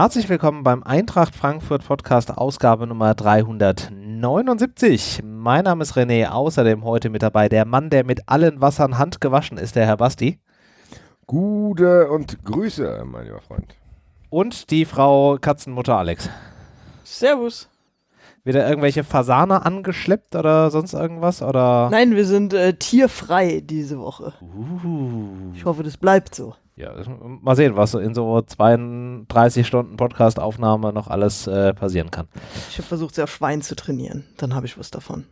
Herzlich willkommen beim Eintracht Frankfurt Podcast Ausgabe Nummer 379. Mein Name ist René, außerdem heute mit dabei der Mann, der mit allen Wassern Hand gewaschen ist, der Herr Basti. Gute und Grüße, mein lieber Freund. Und die Frau Katzenmutter Alex. Servus. Wieder irgendwelche Fasane angeschleppt oder sonst irgendwas? Oder? Nein, wir sind äh, tierfrei diese Woche. Uh. Ich hoffe, das bleibt so. Ja, mal sehen, was in so 32 Stunden Podcastaufnahme noch alles äh, passieren kann. Ich habe versucht, sie auf Schwein zu trainieren. Dann habe ich was davon.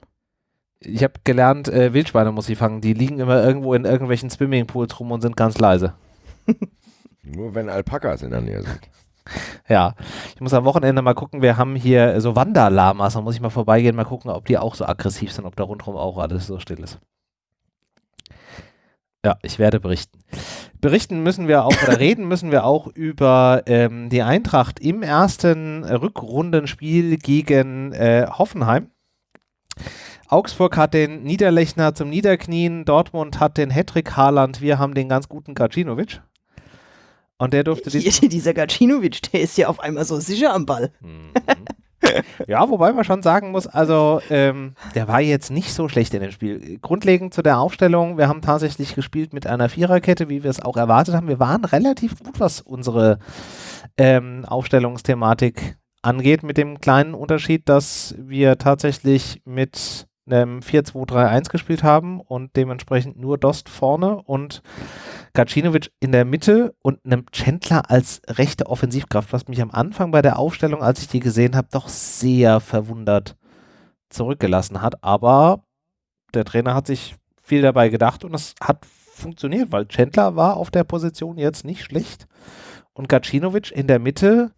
Ich habe gelernt, äh, Wildschweine muss ich fangen. Die liegen immer irgendwo in irgendwelchen Swimmingpools rum und sind ganz leise. Nur wenn Alpakas in der Nähe sind. Ja, ich muss am Wochenende mal gucken, wir haben hier so Wanderlamas, da muss ich mal vorbeigehen, mal gucken, ob die auch so aggressiv sind, ob da rundherum auch alles so still ist. Ja, ich werde berichten. Berichten müssen wir auch, oder reden müssen wir auch über ähm, die Eintracht im ersten Rückrundenspiel gegen äh, Hoffenheim. Augsburg hat den Niederlechner zum Niederknien, Dortmund hat den Hedrick Haaland, wir haben den ganz guten Gacinovic. Und der durfte diesen Dieser Gacinovic, der ist ja auf einmal so sicher am Ball. Mhm. ja, wobei man schon sagen muss, also ähm, der war jetzt nicht so schlecht in dem Spiel. Grundlegend zu der Aufstellung, wir haben tatsächlich gespielt mit einer Viererkette, wie wir es auch erwartet haben. Wir waren relativ gut, was unsere ähm, Aufstellungsthematik angeht, mit dem kleinen Unterschied, dass wir tatsächlich mit einem 4-2-3-1 gespielt haben und dementsprechend nur Dost vorne und Gacinovic in der Mitte und einem Chandler als rechte Offensivkraft, was mich am Anfang bei der Aufstellung, als ich die gesehen habe, doch sehr verwundert zurückgelassen hat. Aber der Trainer hat sich viel dabei gedacht und es hat funktioniert, weil Chandler war auf der Position jetzt nicht schlecht und Gacinovic in der Mitte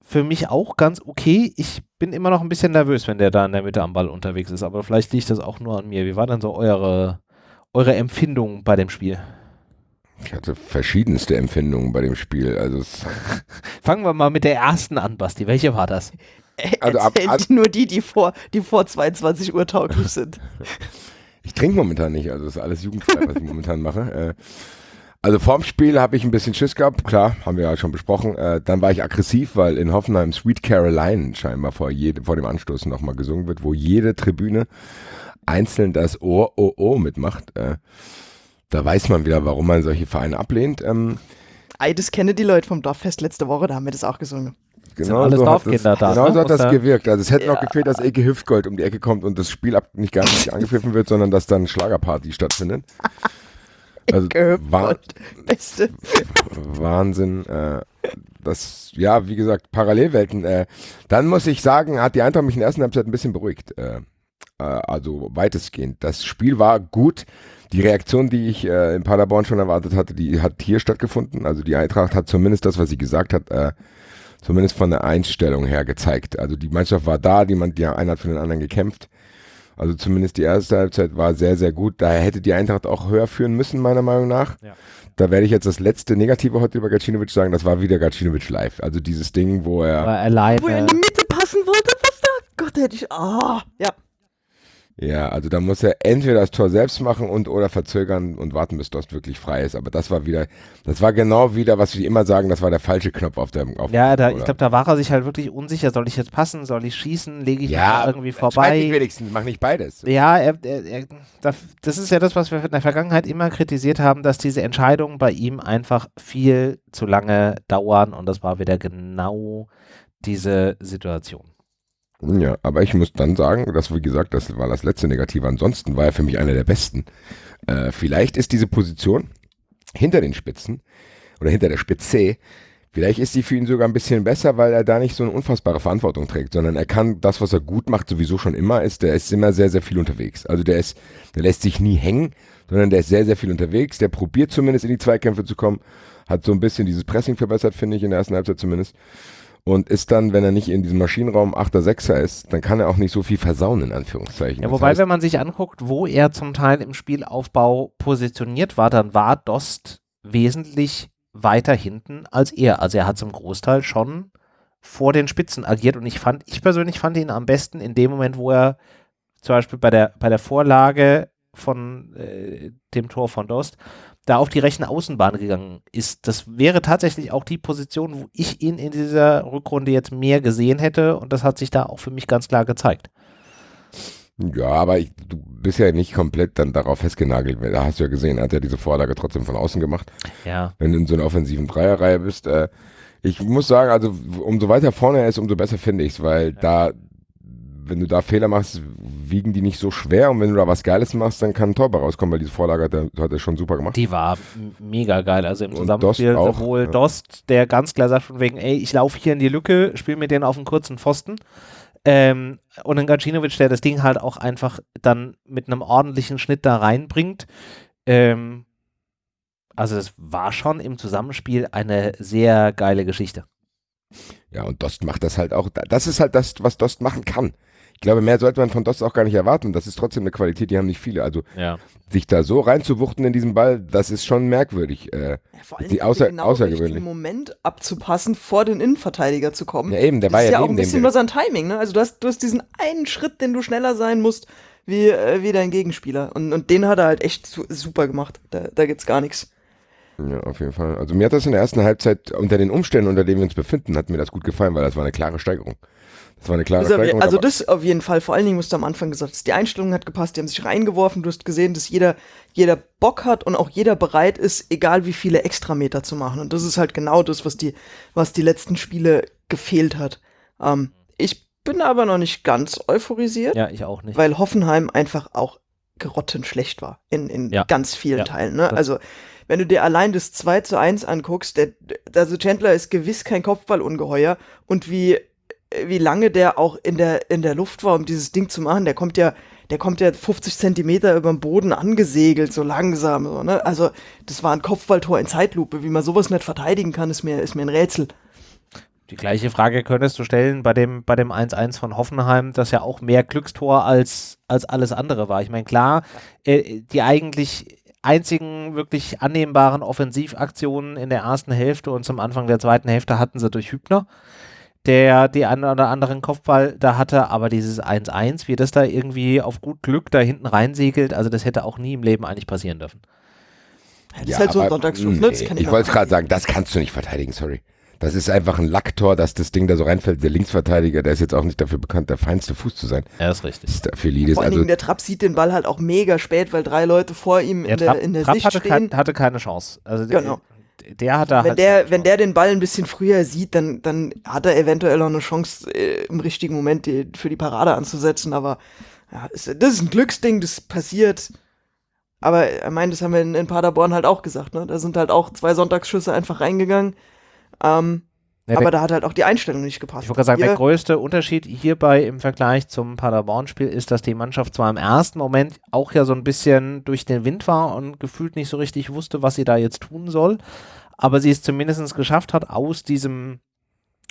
für mich auch ganz okay. Ich bin immer noch ein bisschen nervös, wenn der da in der Mitte am Ball unterwegs ist, aber vielleicht liegt das auch nur an mir. Wie war denn so eure, eure Empfindung bei dem Spiel? Ich hatte verschiedenste Empfindungen bei dem Spiel. Also Fangen wir mal mit der ersten an, Basti. Welche war das? Also ab, ab, nur die, die vor, die vor 22 Uhr tauglich sind. Ich trinke momentan nicht, also das ist alles jugendfrei, was ich momentan mache. Äh, also vorm Spiel habe ich ein bisschen Schiss gehabt, klar, haben wir ja schon besprochen. Äh, dann war ich aggressiv, weil in Hoffenheim Sweet Caroline scheinbar vor, jede, vor dem Anstoß nochmal gesungen wird, wo jede Tribüne einzeln das Ohr, oh, oh mitmacht. Da weiß man wieder, warum man solche Vereine ablehnt. Ähm, Ei, das kennen die Leute vom Dorffest letzte Woche, da haben wir das auch gesungen. Genau alles so Dorfkinder das, da. Genau ne? so hat das gewirkt. Also es hätte ja. noch gefehlt, dass Eke Hüftgold um die Ecke kommt und das Spiel ab, nicht gar nicht angepfiffen wird, sondern dass dann Schlagerparty stattfindet. Also Wa Beste. Wahnsinn. Äh, das, ja, wie gesagt, Parallelwelten. Äh, dann muss ich sagen, hat die Eintracht mich in der ersten Halbzeit ein bisschen beruhigt. Äh, äh also weitestgehend. Das Spiel war gut. Die Reaktion, die ich äh, in Paderborn schon erwartet hatte, die hat hier stattgefunden. Also die Eintracht hat zumindest das, was sie gesagt hat, äh, zumindest von der Einstellung her gezeigt. Also die Mannschaft war da, die, man, die einer hat für den anderen gekämpft. Also zumindest die erste Halbzeit war sehr, sehr gut. Daher hätte die Eintracht auch höher führen müssen, meiner Meinung nach. Ja. Da werde ich jetzt das letzte Negative heute über Gacinovic sagen. Das war wieder Gacinovic live. Also dieses Ding, wo er. Alleine. Wo er in die Mitte passen wollte. Was da? Gott, hätte ich. Ah, oh, ja. Ja, also da muss er entweder das Tor selbst machen und oder verzögern und warten, bis Dost wirklich frei ist. Aber das war wieder, das war genau wieder, was wir immer sagen, das war der falsche Knopf auf dem. Auf ja, da, ich glaube, da war er sich halt wirklich unsicher. Soll ich jetzt passen? Soll ich schießen? Lege ich ja, irgendwie vorbei? Ja, wenigstens, mach nicht beides. Ja, er, er, er, das ist ja das, was wir in der Vergangenheit immer kritisiert haben, dass diese Entscheidungen bei ihm einfach viel zu lange dauern und das war wieder genau diese Situation. Ja, aber ich muss dann sagen, dass, wie gesagt, das war das letzte Negative. Ansonsten war er für mich einer der besten. Äh, vielleicht ist diese Position hinter den Spitzen oder hinter der Spitze, vielleicht ist sie für ihn sogar ein bisschen besser, weil er da nicht so eine unfassbare Verantwortung trägt, sondern er kann das, was er gut macht, sowieso schon immer, ist, der ist immer sehr, sehr viel unterwegs. Also der ist, der lässt sich nie hängen, sondern der ist sehr, sehr viel unterwegs, der probiert zumindest in die Zweikämpfe zu kommen, hat so ein bisschen dieses Pressing verbessert, finde ich, in der ersten Halbzeit zumindest und ist dann, wenn er nicht in diesem Maschinenraum 8er, 6er ist, dann kann er auch nicht so viel versauen, in Anführungszeichen. Ja, wobei, das heißt, wenn man sich anguckt, wo er zum Teil im Spielaufbau positioniert war, dann war Dost wesentlich weiter hinten als er. Also er hat zum Großteil schon vor den Spitzen agiert und ich fand, ich persönlich fand ihn am besten in dem Moment, wo er zum Beispiel bei der, bei der Vorlage von äh, dem Tor von Dost, da auf die rechte Außenbahn gegangen ist. Das wäre tatsächlich auch die Position, wo ich ihn in dieser Rückrunde jetzt mehr gesehen hätte und das hat sich da auch für mich ganz klar gezeigt. Ja, aber ich, du bist ja nicht komplett dann darauf festgenagelt. Da hast du ja gesehen, er hat ja diese Vorlage trotzdem von außen gemacht. Ja. Wenn du in so einer offensiven Dreierreihe bist. Äh, ich muss sagen, also umso weiter vorne er ist, umso besser finde ich es, weil ja. da, wenn du da Fehler machst, wiegen die nicht so schwer und wenn du da was Geiles machst, dann kann ein Tor rauskommen, weil diese Vorlage hat er, hat er schon super gemacht. Die war mega geil. Also im Zusammenspiel Dost auch, sowohl ja. Dost, der ganz klar sagt von wegen, ey, ich laufe hier in die Lücke, spiele mir den auf einen kurzen Pfosten ähm, und ein Gacinovic, der das Ding halt auch einfach dann mit einem ordentlichen Schnitt da reinbringt. Ähm, also es war schon im Zusammenspiel eine sehr geile Geschichte. Ja, und Dost macht das halt auch. Das ist halt das, was Dost machen kann. Ich glaube, mehr sollte man von Dost auch gar nicht erwarten. Das ist trotzdem eine Qualität, die haben nicht viele. Also ja. sich da so reinzuwuchten in diesen Ball, das ist schon merkwürdig. Äh, ja, vor allem die außer, genau außergewöhnlich. Moment abzupassen, vor den Innenverteidiger zu kommen. Ja, eben, der das war ist ja, ja auch ein bisschen nur sein Timing. Ne? Also du hast, du hast diesen einen Schritt, den du schneller sein musst wie, äh, wie dein Gegenspieler. Und, und den hat er halt echt su super gemacht. Da, da gibt's gar nichts. Ja, auf jeden Fall. Also mir hat das in der ersten Halbzeit unter den Umständen, unter denen wir uns befinden, hat mir das gut gefallen, weil das war eine klare Steigerung. Das war eine klare Steigerung. Also das auf jeden Fall. Vor allen Dingen musst du am Anfang gesagt, die Einstellung hat gepasst, die haben sich reingeworfen. Du hast gesehen, dass jeder, jeder Bock hat und auch jeder bereit ist, egal wie viele Extrameter zu machen. Und das ist halt genau das, was die, was die letzten Spiele gefehlt hat. Ähm, ich bin aber noch nicht ganz euphorisiert. Ja, ich auch nicht. Weil Hoffenheim einfach auch grottenschlecht war in, in ja. ganz vielen ja. Teilen. Ne? Also wenn du dir allein das 2 zu 1 anguckst, der, also Chandler ist gewiss kein Kopfballungeheuer und wie wie lange der auch in der, in der Luft war, um dieses Ding zu machen. Der kommt ja, der kommt ja 50 Zentimeter über dem Boden angesegelt, so langsam. So, ne? Also, das war ein Kopfballtor in Zeitlupe. Wie man sowas nicht verteidigen kann, ist mir, ist mir ein Rätsel. Die gleiche Frage könntest du stellen bei dem, bei dem 1-1 von Hoffenheim, das ja auch mehr Glückstor als, als alles andere war. Ich meine, klar, äh, die eigentlich einzigen wirklich annehmbaren Offensivaktionen in der ersten Hälfte und zum Anfang der zweiten Hälfte hatten sie durch Hübner der die einen oder anderen Kopfball da hatte, aber dieses 1-1, wie das da irgendwie auf gut Glück da hinten reinsegelt, also das hätte auch nie im Leben eigentlich passieren dürfen. Das ja, ist halt so ein Sonntagsschuss, ne? Ich, ich wollte gerade sagen, das kannst du nicht verteidigen, sorry. Das ist einfach ein Lacktor, dass das Ding da so reinfällt. Der Linksverteidiger, der ist jetzt auch nicht dafür bekannt, der feinste Fuß zu sein. Ja, ist richtig. Lidis, Vor allen also Dingen, der Trapp sieht den Ball halt auch mega spät, weil drei Leute vor ihm in der, in der Trapp Sicht hatte stehen. Kein, hatte keine Chance. Also genau der hat da wenn halt der, wenn der den Ball ein bisschen früher sieht, dann, dann hat er eventuell auch eine Chance, äh, im richtigen Moment die, für die Parade anzusetzen. Aber ja, ist, das ist ein Glücksding, das passiert. Aber er meint, das haben wir in, in, Paderborn halt auch gesagt. Ne? Da sind halt auch zwei Sonntagsschüsse einfach reingegangen. Ähm, ja, aber da hat halt auch die Einstellung nicht gepasst. Ich wollte sagen, der größte Unterschied hierbei im Vergleich zum Paderborn-Spiel ist, dass die Mannschaft zwar im ersten Moment auch ja so ein bisschen durch den Wind war und gefühlt nicht so richtig wusste, was sie da jetzt tun soll, aber sie es zumindest geschafft hat, aus diesem,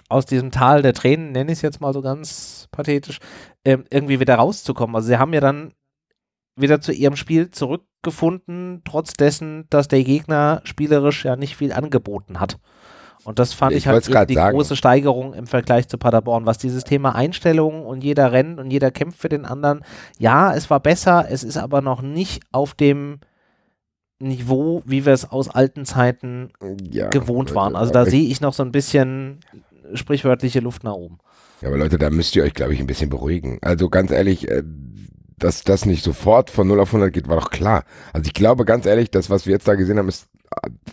aus diesem Tal der Tränen, nenne ich es jetzt mal so ganz pathetisch, äh, irgendwie wieder rauszukommen. Also sie haben ja dann wieder zu ihrem Spiel zurückgefunden, trotz dessen, dass der Gegner spielerisch ja nicht viel angeboten hat. Und das fand ich, ich halt die sagen. große Steigerung im Vergleich zu Paderborn, was dieses Thema Einstellungen und jeder rennt und jeder kämpft für den anderen. Ja, es war besser, es ist aber noch nicht auf dem Niveau, wie wir es aus alten Zeiten ja, gewohnt waren. Also da sehe ich noch so ein bisschen sprichwörtliche Luft nach oben. Ja, aber Leute, da müsst ihr euch, glaube ich, ein bisschen beruhigen. Also ganz ehrlich, äh, dass das nicht sofort von 0 auf 100 geht, war doch klar. Also ich glaube ganz ehrlich, das, was wir jetzt da gesehen haben, ist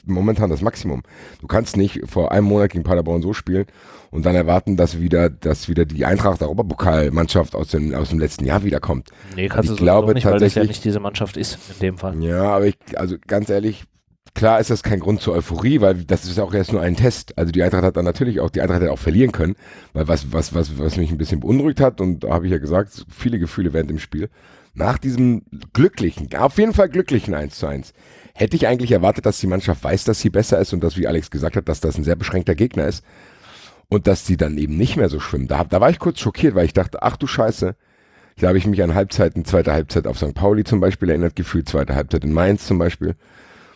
momentan das Maximum. Du kannst nicht vor einem Monat gegen Paderborn so spielen und dann erwarten, dass wieder, dass wieder die Eintracht Europapokalmannschaft aus dem, aus dem letzten Jahr wiederkommt. Nee, kannst du glaube nicht, weil das ja nicht diese Mannschaft ist in dem Fall. Ja, aber ich, also ganz ehrlich, klar ist das kein Grund zur Euphorie, weil das ist auch erst nur ein Test. Also die Eintracht hat dann natürlich auch, die Eintracht hätte auch verlieren können, weil was, was, was, was mich ein bisschen beunruhigt hat, und da habe ich ja gesagt, viele Gefühle während dem Spiel, nach diesem glücklichen, auf jeden Fall glücklichen 1 zu 1, hätte ich eigentlich erwartet, dass die Mannschaft weiß, dass sie besser ist und dass, wie Alex gesagt hat, dass das ein sehr beschränkter Gegner ist und dass sie dann eben nicht mehr so schwimmen. Da, da war ich kurz schockiert, weil ich dachte, ach du Scheiße, da habe ich mich an Halbzeiten, zweite Halbzeit auf St. Pauli zum Beispiel erinnert gefühlt, zweite Halbzeit in Mainz zum Beispiel,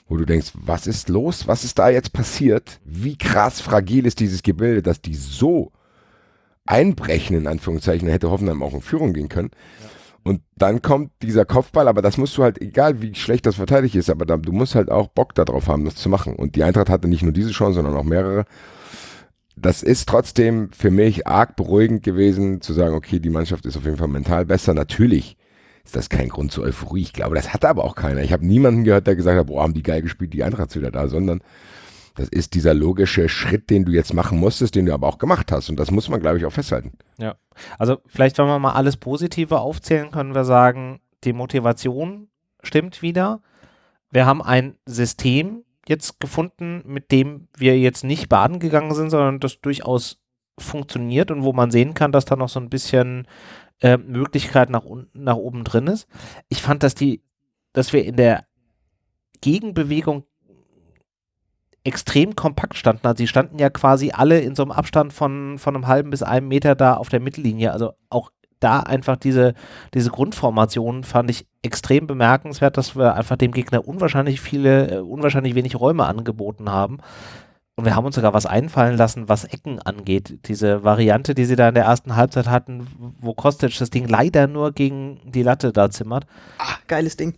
wo du denkst, was ist los? Was ist da jetzt passiert? Wie krass fragil ist dieses Gebilde, dass die so einbrechen, in Anführungszeichen, da hätte Hoffenheim auch in Führung gehen können. Und dann kommt dieser Kopfball, aber das musst du halt, egal wie schlecht das verteidigt ist, aber da, du musst halt auch Bock darauf haben, das zu machen. Und die Eintracht hatte nicht nur diese Chance, sondern auch mehrere. Das ist trotzdem für mich arg beruhigend gewesen, zu sagen, okay, die Mannschaft ist auf jeden Fall mental besser. Natürlich ist das kein Grund zur Euphorie. Ich glaube, das hatte aber auch keiner. Ich habe niemanden gehört, der gesagt hat, boah, haben die geil gespielt, die Eintracht ist wieder da, sondern das ist dieser logische Schritt, den du jetzt machen musstest, den du aber auch gemacht hast. Und das muss man, glaube ich, auch festhalten. Ja. Also vielleicht, wenn wir mal alles Positive aufzählen, können wir sagen, die Motivation stimmt wieder. Wir haben ein System jetzt gefunden, mit dem wir jetzt nicht baden gegangen sind, sondern das durchaus funktioniert und wo man sehen kann, dass da noch so ein bisschen äh, Möglichkeit nach unten, nach oben drin ist. Ich fand, dass die, dass wir in der Gegenbewegung extrem kompakt standen. Also sie standen ja quasi alle in so einem Abstand von, von einem halben bis einem Meter da auf der Mittellinie. Also auch da einfach diese, diese Grundformation fand ich extrem bemerkenswert, dass wir einfach dem Gegner unwahrscheinlich viele, äh, unwahrscheinlich wenig Räume angeboten haben. Und wir haben uns sogar was einfallen lassen, was Ecken angeht. Diese Variante, die sie da in der ersten Halbzeit hatten, wo Kostic das Ding leider nur gegen die Latte da zimmert. Ach, geiles Ding.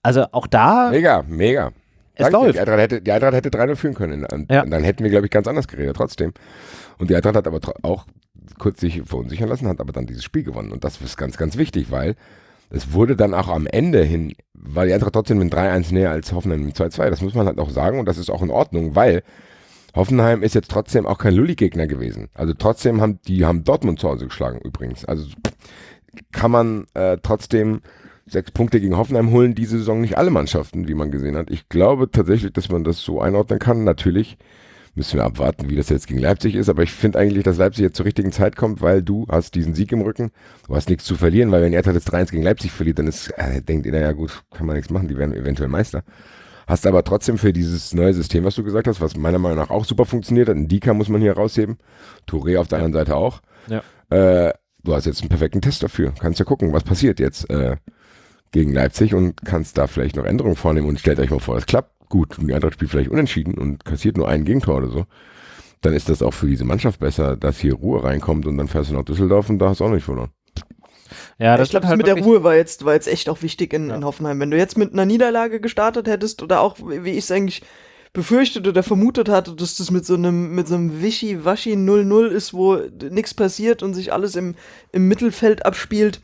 Also auch da. Mega, mega. Es Danke, läuft. Die Eintracht hätte, die Eintracht hätte 3-0 führen können. Und, ja. und dann hätten wir, glaube ich, ganz anders geredet, trotzdem. Und die Eintracht hat aber auch kurz sich verunsichern lassen, hat aber dann dieses Spiel gewonnen. Und das ist ganz, ganz wichtig, weil es wurde dann auch am Ende hin, weil die Eintracht trotzdem mit 3-1 näher als Hoffenheim mit 2-2. Das muss man halt auch sagen und das ist auch in Ordnung, weil Hoffenheim ist jetzt trotzdem auch kein Lulli-Gegner gewesen. Also trotzdem haben die haben Dortmund zu Hause geschlagen übrigens. Also kann man äh, trotzdem sechs Punkte gegen Hoffenheim holen, diese Saison nicht alle Mannschaften, wie man gesehen hat. Ich glaube tatsächlich, dass man das so einordnen kann. Natürlich müssen wir abwarten, wie das jetzt gegen Leipzig ist, aber ich finde eigentlich, dass Leipzig jetzt zur richtigen Zeit kommt, weil du hast diesen Sieg im Rücken, du hast nichts zu verlieren, weil wenn Erthard jetzt 3-1 gegen Leipzig verliert, dann ist, äh, denkt ihr, naja gut, kann man nichts machen, die werden eventuell Meister. Hast aber trotzdem für dieses neue System, was du gesagt hast, was meiner Meinung nach auch super funktioniert hat, ein Dika muss man hier rausheben, Touré auf der ja. anderen Seite auch. Ja. Äh, du hast jetzt einen perfekten Test dafür. Kannst ja gucken, was passiert jetzt. Äh, gegen Leipzig und kannst da vielleicht noch Änderungen vornehmen und stellt euch mal vor, es klappt gut und die Eintracht spielt vielleicht unentschieden und kassiert nur ein Gegentor oder so, dann ist das auch für diese Mannschaft besser, dass hier Ruhe reinkommt und dann fährst du nach Düsseldorf und da hast du auch nicht verloren. Ja, das ich glaube, halt mit der Ruhe war jetzt, war jetzt echt auch wichtig in, ja. in Hoffenheim. Wenn du jetzt mit einer Niederlage gestartet hättest oder auch, wie ich es eigentlich befürchtet oder vermutet hatte, dass das mit so einem, mit so einem Wischi-Waschi 0-0 ist, wo nichts passiert und sich alles im, im Mittelfeld abspielt.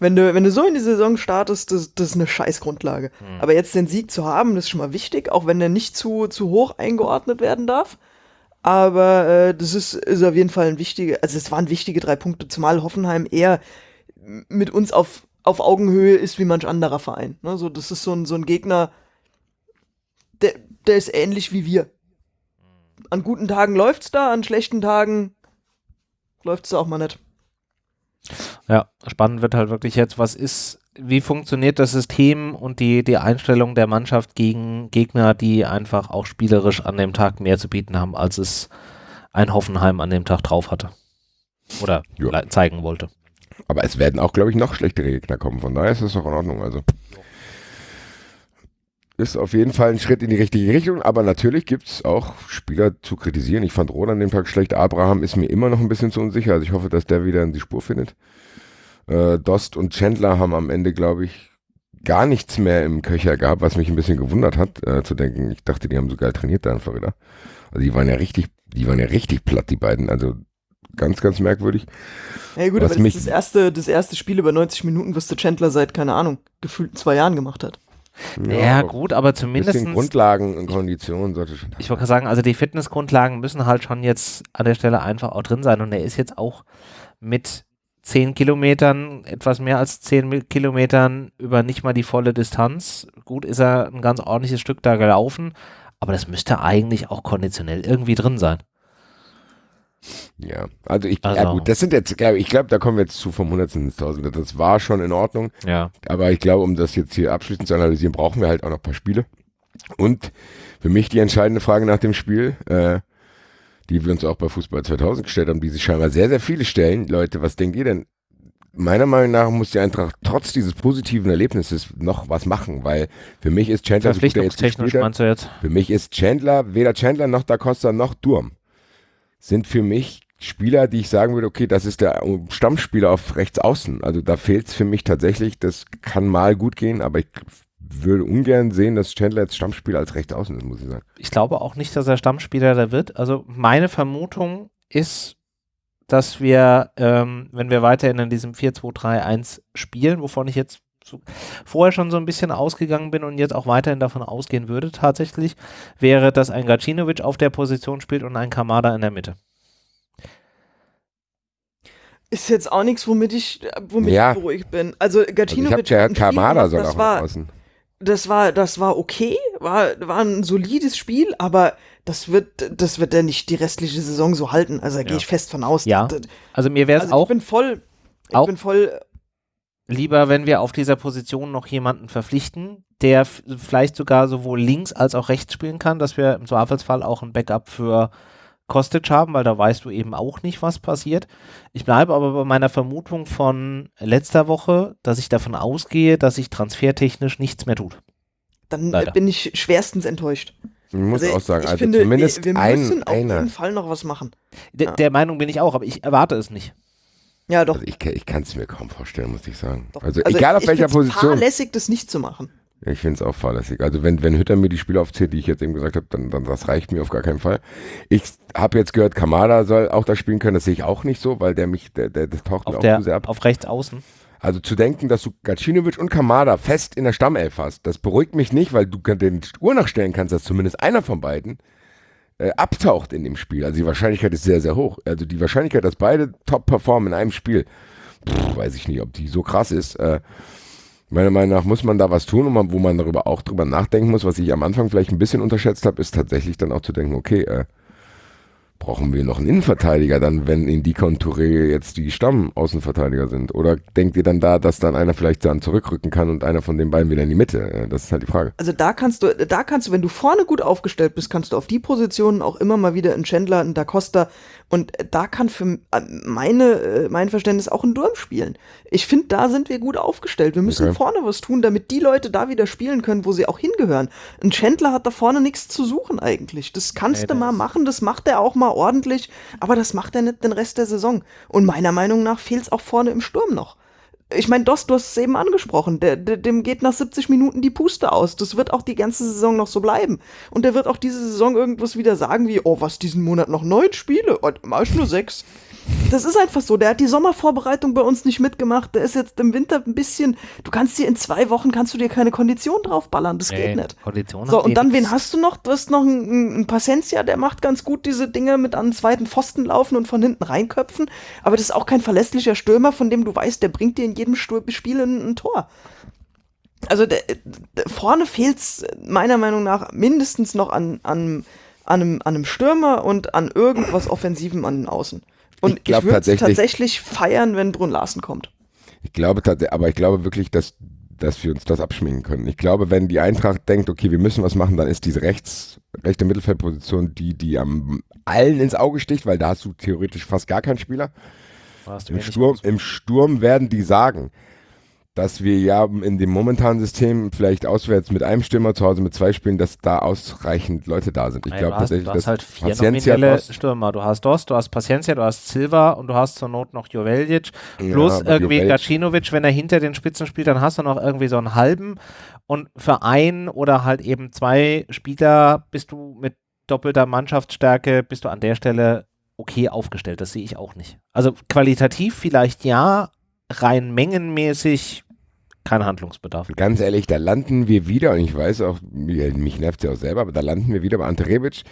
Wenn du, wenn du so in die Saison startest, das, das ist eine Scheißgrundlage. Mhm. Aber jetzt den Sieg zu haben, das ist schon mal wichtig, auch wenn der nicht zu, zu hoch eingeordnet werden darf. Aber äh, das ist, ist auf jeden Fall ein wichtiger, also es waren wichtige drei Punkte, zumal Hoffenheim eher mit uns auf, auf Augenhöhe ist wie manch anderer Verein. Ne? So, das ist so ein, so ein Gegner, der, ist ähnlich wie wir. An guten Tagen läuft's da, an schlechten Tagen läuft's da auch mal nicht. Ja, spannend wird halt wirklich jetzt, was ist, wie funktioniert das System und die, die Einstellung der Mannschaft gegen Gegner, die einfach auch spielerisch an dem Tag mehr zu bieten haben, als es ein Hoffenheim an dem Tag drauf hatte. Oder ja. zeigen wollte. Aber es werden auch, glaube ich, noch schlechtere Gegner kommen. Von daher ist es doch in Ordnung. Also ist auf jeden Fall ein Schritt in die richtige Richtung, aber natürlich gibt es auch Spieler zu kritisieren. Ich fand Roland an dem Tag schlecht. Abraham ist mir immer noch ein bisschen zu unsicher. Also ich hoffe, dass der wieder in die Spur findet. Äh, Dost und Chandler haben am Ende, glaube ich, gar nichts mehr im Köcher gehabt, was mich ein bisschen gewundert hat, äh, zu denken, ich dachte, die haben so geil trainiert da in Florida. Also die waren ja richtig, die waren ja richtig platt, die beiden. Also ganz, ganz merkwürdig. Ja gut, was aber das ist das erste, das erste Spiel über 90 Minuten, was der Chandler seit, keine Ahnung, gefühlt zwei Jahren gemacht hat. Ja, ja gut, aber zumindest. Grundlagen und Konditionen sollte schon. Ich wollte sagen, also die Fitnessgrundlagen müssen halt schon jetzt an der Stelle einfach auch drin sein. Und er ist jetzt auch mit 10 Kilometern, etwas mehr als 10 Kilometern über nicht mal die volle Distanz. Gut, ist er ein ganz ordentliches Stück da gelaufen, aber das müsste eigentlich auch konditionell irgendwie drin sein. Ja, also ich, also. ja gut, das sind jetzt, ich glaube, da kommen wir jetzt zu vom Hundertsten ins Tausende. Das war schon in Ordnung. Ja. Aber ich glaube, um das jetzt hier abschließend zu analysieren, brauchen wir halt auch noch ein paar Spiele. Und für mich die entscheidende Frage nach dem Spiel, äh, die wir uns auch bei Fußball 2000 gestellt haben, die sich scheinbar sehr, sehr viele stellen. Leute, was denkt ihr denn? Meiner Meinung nach muss die Eintracht trotz dieses positiven Erlebnisses noch was machen, weil für mich ist Chandler, so jetzt, meinst du jetzt? Für mich ist Chandler, weder Chandler noch Da Costa noch Durm sind für mich Spieler, die ich sagen würde, okay, das ist der Stammspieler auf rechts außen. Also da fehlt es für mich tatsächlich, das kann mal gut gehen, aber ich würde ungern sehen, dass Chandler jetzt Stammspieler als rechts außen ist, muss ich sagen. Ich glaube auch nicht, dass er Stammspieler da wird. Also meine Vermutung ist, dass wir, ähm, wenn wir weiterhin in diesem 4-2-3-1 spielen, wovon ich jetzt so vorher schon so ein bisschen ausgegangen bin und jetzt auch weiterhin davon ausgehen würde tatsächlich, wäre, dass ein Gacinovic auf der Position spielt und ein Kamada in der Mitte. Ist jetzt auch nichts, womit ich, womit ja. ich beruhigt bin. Also Gacinovic also ich habe ja Kamada sogar auch war, außen. Das war, das war okay, war, war ein solides Spiel, aber das wird, das wird er nicht die restliche Saison so halten. Also da ja. gehe ich fest von aus. Ja. Also mir wäre es also auch. Ich bin voll, ich auch bin voll lieber, wenn wir auf dieser Position noch jemanden verpflichten, der vielleicht sogar sowohl links als auch rechts spielen kann, dass wir im Zweifelsfall auch ein Backup für Kostic haben, weil da weißt du eben auch nicht, was passiert. Ich bleibe aber bei meiner Vermutung von letzter Woche, dass ich davon ausgehe, dass sich transfertechnisch nichts mehr tut. Dann Leider. bin ich schwerstens enttäuscht. Ich muss also auch sagen, also finde, zumindest wir, wir müssen auf jeden Fall noch was machen. D ja. Der Meinung bin ich auch, aber ich erwarte es nicht. Ja, doch. Also ich, ich kann es mir kaum vorstellen, muss ich sagen. Also, also, egal auf welcher Position. Es fahrlässig, das nicht zu machen. Ich finde es auch fahrlässig. Also wenn, wenn Hütter mir die Spiele aufzählt, die ich jetzt eben gesagt habe, dann, dann das reicht mir auf gar keinen Fall. Ich habe jetzt gehört, Kamada soll auch da spielen können. Das sehe ich auch nicht so, weil der mich, der, der, der taucht auf mir der, auch zu sehr ab. Auf rechts außen. Also zu denken, dass du Gacinovic und Kamada fest in der Stammelf hast, das beruhigt mich nicht, weil du den Uhr nachstellen kannst, dass zumindest einer von beiden äh, abtaucht in dem Spiel. Also die Wahrscheinlichkeit ist sehr, sehr hoch. Also die Wahrscheinlichkeit, dass beide top performen in einem Spiel, pff, weiß ich nicht, ob die so krass ist. Äh, meiner Meinung nach muss man da was tun, wo man darüber auch drüber nachdenken muss. Was ich am Anfang vielleicht ein bisschen unterschätzt habe, ist tatsächlich dann auch zu denken, okay, äh, brauchen wir noch einen Innenverteidiger dann, wenn Indika und Touré jetzt die Stamm-Außenverteidiger sind? Oder denkt ihr dann da, dass dann einer vielleicht dann zurückrücken kann und einer von den beiden wieder in die Mitte? Das ist halt die Frage. Also da kannst du, da kannst du, wenn du vorne gut aufgestellt bist, kannst du auf die Positionen auch immer mal wieder einen Chandler, einen Da Costa und da kann für meine, äh, mein Verständnis auch ein Durm spielen. Ich finde, da sind wir gut aufgestellt. Wir müssen okay. vorne was tun, damit die Leute da wieder spielen können, wo sie auch hingehören. Ein Chandler hat da vorne nichts zu suchen eigentlich. Das kannst hey, du mal machen, das macht er auch mal ordentlich, aber das macht er nicht den Rest der Saison. Und meiner Meinung nach fehlt es auch vorne im Sturm noch ich meine, Dost, du hast es eben angesprochen, der, der, dem geht nach 70 Minuten die Puste aus. Das wird auch die ganze Saison noch so bleiben. Und der wird auch diese Saison irgendwas wieder sagen wie, oh, was, diesen Monat noch neun Spiele? Oh, mach ich nur sechs. Das ist einfach so. Der hat die Sommervorbereitung bei uns nicht mitgemacht. Der ist jetzt im Winter ein bisschen. Du kannst dir in zwei Wochen kannst du dir keine Kondition draufballern. Das nee, geht nicht. Kondition so, und dann, wen hast du noch? Du hast noch einen, einen Paciencia, der macht ganz gut diese Dinge mit an den zweiten Pfosten laufen und von hinten reinköpfen. Aber das ist auch kein verlässlicher Stürmer, von dem du weißt, der bringt dir in jedem Spiel ein, ein Tor. Also der, der, vorne fehlt es meiner Meinung nach mindestens noch an, an, an, einem, an einem Stürmer und an irgendwas Offensivem an den Außen. Und ich, ich würde tatsächlich, tatsächlich feiern, wenn Brun Larsen kommt. Ich glaube tatsächlich, aber ich glaube wirklich, dass, dass wir uns das abschminken können. Ich glaube, wenn die Eintracht denkt, okay, wir müssen was machen, dann ist diese rechts, rechte Mittelfeldposition die, die am allen ins Auge sticht, weil da hast du theoretisch fast gar keinen Spieler. Im Sturm, Im Sturm werden die sagen, dass wir ja in dem momentanen System vielleicht auswärts mit einem Stürmer zu Hause mit zwei spielen, dass da ausreichend Leute da sind. Ich glaube tatsächlich, du hast halt vier Paciencia nominelle Stürmer. Du hast Dost, du hast Paciencia, du hast Silva und du hast zur Not noch Joveljic plus ja, irgendwie Gacinovic, wenn er hinter den Spitzen spielt, dann hast du noch irgendwie so einen halben und für einen oder halt eben zwei Spieler bist du mit doppelter Mannschaftsstärke, bist du an der Stelle okay aufgestellt. Das sehe ich auch nicht. Also qualitativ vielleicht ja, rein mengenmäßig kein Handlungsbedarf. Ganz ehrlich, da landen wir wieder, und ich weiß auch, mich nervt es ja auch selber, aber da landen wir wieder bei Ante Rebic.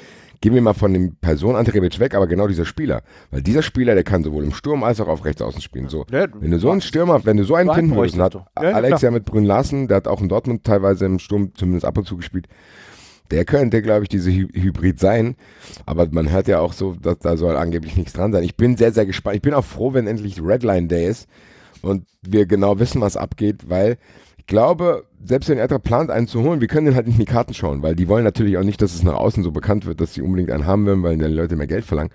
Gehen wir mal von dem Person Ante Rebic weg, aber genau dieser Spieler. Weil dieser Spieler, der kann sowohl im Sturm als auch auf rechts außen spielen. So, ja, wenn du so einen Stürmer, wenn du so einen finden würdest, hat ja, Alex ja mit Brünn Larsen, der hat auch in Dortmund teilweise im Sturm zumindest ab und zu gespielt, der könnte, glaube ich, diese Hy Hybrid sein. Aber man hört ja auch so, dass da soll angeblich nichts dran sein. Ich bin sehr, sehr gespannt. Ich bin auch froh, wenn endlich Redline Day ist und wir genau wissen, was abgeht, weil ich glaube, selbst wenn Eintracht plant, einen zu holen, wir können den halt nicht in die Karten schauen, weil die wollen natürlich auch nicht, dass es nach außen so bekannt wird, dass sie unbedingt einen haben wollen, weil die Leute mehr Geld verlangen.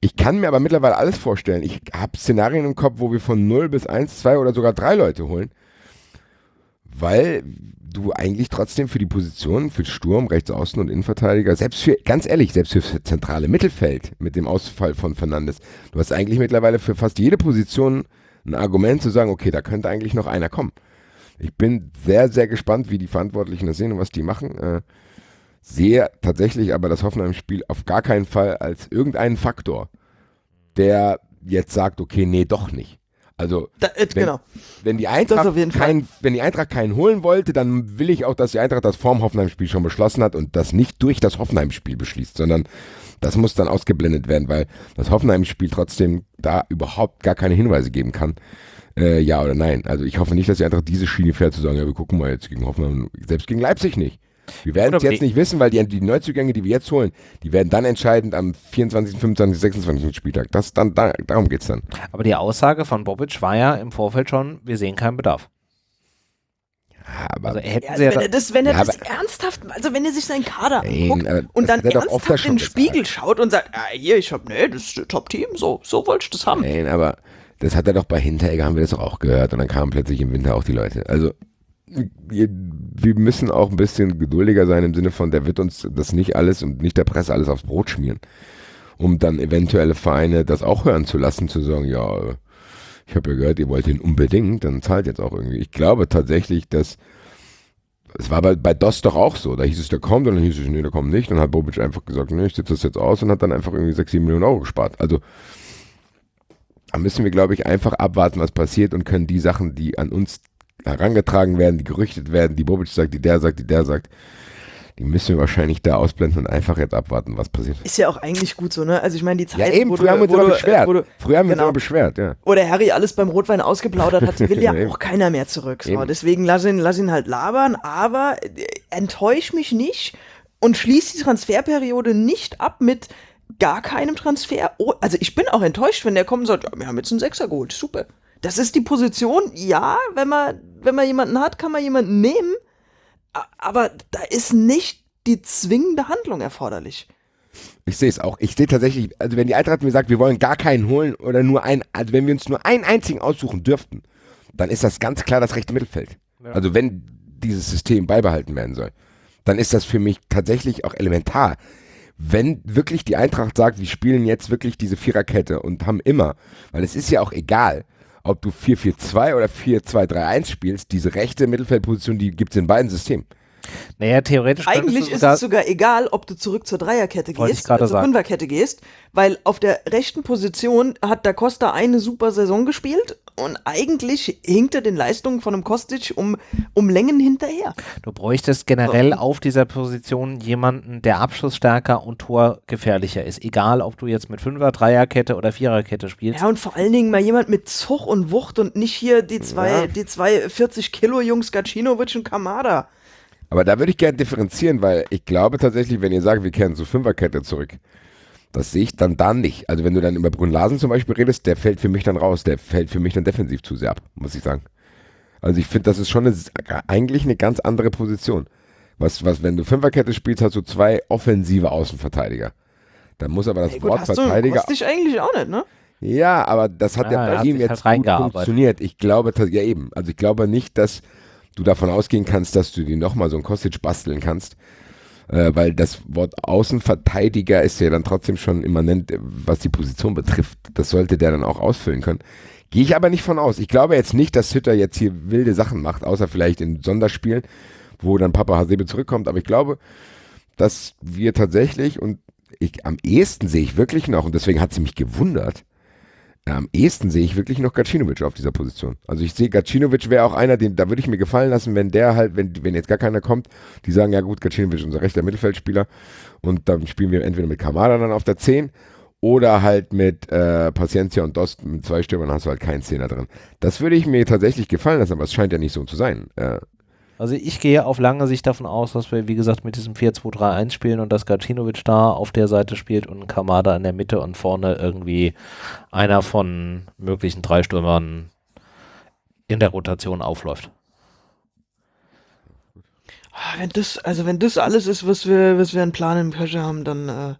Ich kann mir aber mittlerweile alles vorstellen. Ich habe Szenarien im Kopf, wo wir von 0 bis 1, 2 oder sogar 3 Leute holen. weil du eigentlich trotzdem für die Position, für Sturm, Rechtsaußen und Innenverteidiger, selbst für, ganz ehrlich, selbst für zentrale Mittelfeld mit dem Ausfall von Fernandes, du hast eigentlich mittlerweile für fast jede Position ein Argument zu sagen, okay, da könnte eigentlich noch einer kommen. Ich bin sehr, sehr gespannt, wie die Verantwortlichen das sehen und was die machen. Äh, sehe tatsächlich aber das Hoffenheim-Spiel auf gar keinen Fall als irgendeinen Faktor, der jetzt sagt, okay, nee, doch nicht. Also, da, äh, wenn, genau. wenn, die Eintracht kein, wenn die Eintracht keinen holen wollte, dann will ich auch, dass die Eintracht das vorm Hoffenheim-Spiel schon beschlossen hat und das nicht durch das Hoffenheim-Spiel beschließt, sondern das muss dann ausgeblendet werden, weil das Hoffenheim-Spiel trotzdem da überhaupt gar keine Hinweise geben kann. Äh, ja oder nein. Also ich hoffe nicht, dass die Eintracht diese Schiene fährt, zu sagen, ja, wir gucken mal jetzt gegen Hoffenheim, selbst gegen Leipzig nicht. Wir werden es jetzt nicht wissen, weil die, die, Neuzugänge, die wir jetzt holen, die werden dann entscheidend am 24., 25., 26. Spieltag. Das dann, da, darum geht es dann. Aber die Aussage von Bobic war ja im Vorfeld schon, wir sehen keinen Bedarf. Ja, aber also hätten ja, sie wenn er das, wenn er ja, das ernsthaft, also wenn er sich seinen Kader anguckt nein, und dann ernsthaft in den Spiegel gesagt. schaut und sagt, ah, hier, ich hab, nee, das ist das Top-Team, so, so wollte ich das haben. Nein, aber das hat er doch bei Hinteregger, haben wir das doch auch gehört und dann kamen plötzlich im Winter auch die Leute. Also wir müssen auch ein bisschen geduldiger sein im Sinne von, der wird uns das nicht alles und nicht der Presse alles aufs Brot schmieren, um dann eventuelle Vereine das auch hören zu lassen, zu sagen, ja, ich habe ja gehört, ihr wollt ihn unbedingt, dann zahlt jetzt auch irgendwie. Ich glaube tatsächlich, dass es war bei, bei DOS doch auch so. Da hieß es, der kommt und dann hieß es, nee, der kommt nicht. Dann hat Bobic einfach gesagt, nee, ich sitze das jetzt aus und hat dann einfach irgendwie 6, 7 Millionen Euro gespart. Also da müssen wir, glaube ich, einfach abwarten, was passiert und können die Sachen, die an uns herangetragen werden, die gerüchtet werden, die Bobic sagt, die der sagt, die der sagt, die müssen wir wahrscheinlich da ausblenden und einfach jetzt abwarten, was passiert. Ist ja auch eigentlich gut so, ne? Also ich meine, die Zeit, ja, eben, früher haben wir uns immer beschwert. Du, früher haben wir genau. uns immer beschwert, ja. Oder Harry alles beim Rotwein ausgeplaudert hat, will ja auch keiner mehr zurück. So. Deswegen lass ihn, lass ihn halt labern, aber äh, enttäusch mich nicht und schließ die Transferperiode nicht ab mit gar keinem Transfer. Oh, also ich bin auch enttäuscht, wenn der kommt und sagt, ja, wir haben jetzt einen Sechser geholt, super. Das ist die Position, ja, wenn man, wenn man jemanden hat, kann man jemanden nehmen, aber da ist nicht die zwingende Handlung erforderlich. Ich sehe es auch. Ich sehe tatsächlich, also wenn die Eintracht mir sagt, wir wollen gar keinen holen oder nur einen, also wenn wir uns nur einen einzigen aussuchen dürften, dann ist das ganz klar das rechte Mittelfeld. Ja. Also wenn dieses System beibehalten werden soll, dann ist das für mich tatsächlich auch elementar. Wenn wirklich die Eintracht sagt, wir spielen jetzt wirklich diese Viererkette und haben immer, weil es ist ja auch egal, ob du 4-4-2 oder 4-2-3-1 spielst, diese rechte Mittelfeldposition, die gibt es in beiden Systemen. Naja, theoretisch. Eigentlich ist es sogar egal, ob du zurück zur Dreierkette gehst oder zur Fünferkette gehst, weil auf der rechten Position hat Da Costa eine super Saison gespielt und eigentlich hinkt er den Leistungen von einem Kostic um, um Längen hinterher. Du bräuchtest generell so. auf dieser Position jemanden, der abschussstärker und torgefährlicher ist. Egal, ob du jetzt mit Fünfer, Dreierkette oder Viererkette spielst. Ja, und vor allen Dingen mal jemand mit Zug und Wucht und nicht hier die zwei, ja. die zwei 40 Kilo Jungs Gacinovic und Kamada. Aber da würde ich gerne differenzieren, weil ich glaube tatsächlich, wenn ihr sagt, wir kehren zur Fünferkette zurück, das sehe ich dann da nicht. Also wenn du dann über Brunn-Larsen zum Beispiel redest, der fällt für mich dann raus. Der fällt für mich dann defensiv zu sehr ab, muss ich sagen. Also ich finde, das ist schon eine, eigentlich eine ganz andere Position. Was, was, wenn du Fünferkette spielst, hast du zwei offensive Außenverteidiger. Dann muss aber das hey, gut, Wort hast Verteidiger. Du, dich eigentlich auch nicht, ne? Ja, aber das hat ja, ja bei ihm jetzt halt gut funktioniert. Ich glaube, ja eben. Also ich glaube nicht, dass du davon ausgehen kannst, dass du dir nochmal so ein Kostic basteln kannst äh, weil das Wort Außenverteidiger ist ja dann trotzdem schon immanent, was die Position betrifft. Das sollte der dann auch ausfüllen können. Gehe ich aber nicht von aus. Ich glaube jetzt nicht, dass Hütter jetzt hier wilde Sachen macht, außer vielleicht in Sonderspielen, wo dann Papa Hasebe zurückkommt. Aber ich glaube, dass wir tatsächlich und ich am ehesten sehe ich wirklich noch, und deswegen hat sie mich gewundert, am ehesten sehe ich wirklich noch Gacinovic auf dieser Position. Also ich sehe, Gacinovic wäre auch einer, den, da würde ich mir gefallen lassen, wenn der halt, wenn, wenn jetzt gar keiner kommt, die sagen, ja gut, Gacinovic ist unser rechter Mittelfeldspieler und dann spielen wir entweder mit Kamada dann auf der 10 oder halt mit äh, Paciencia und Dost mit zwei Stürmern hast du halt keinen Zehner drin. Das würde ich mir tatsächlich gefallen lassen, aber es scheint ja nicht so zu sein. Äh, also ich gehe auf lange Sicht davon aus, dass wir, wie gesagt, mit diesem 4-2-3-1 spielen und dass Gacinovic da auf der Seite spielt und Kamada in der Mitte und vorne irgendwie einer von möglichen drei Stürmern in der Rotation aufläuft. Ah, wenn das, also wenn das alles ist, was wir, was wir einen Plan im Köcher haben, dann äh,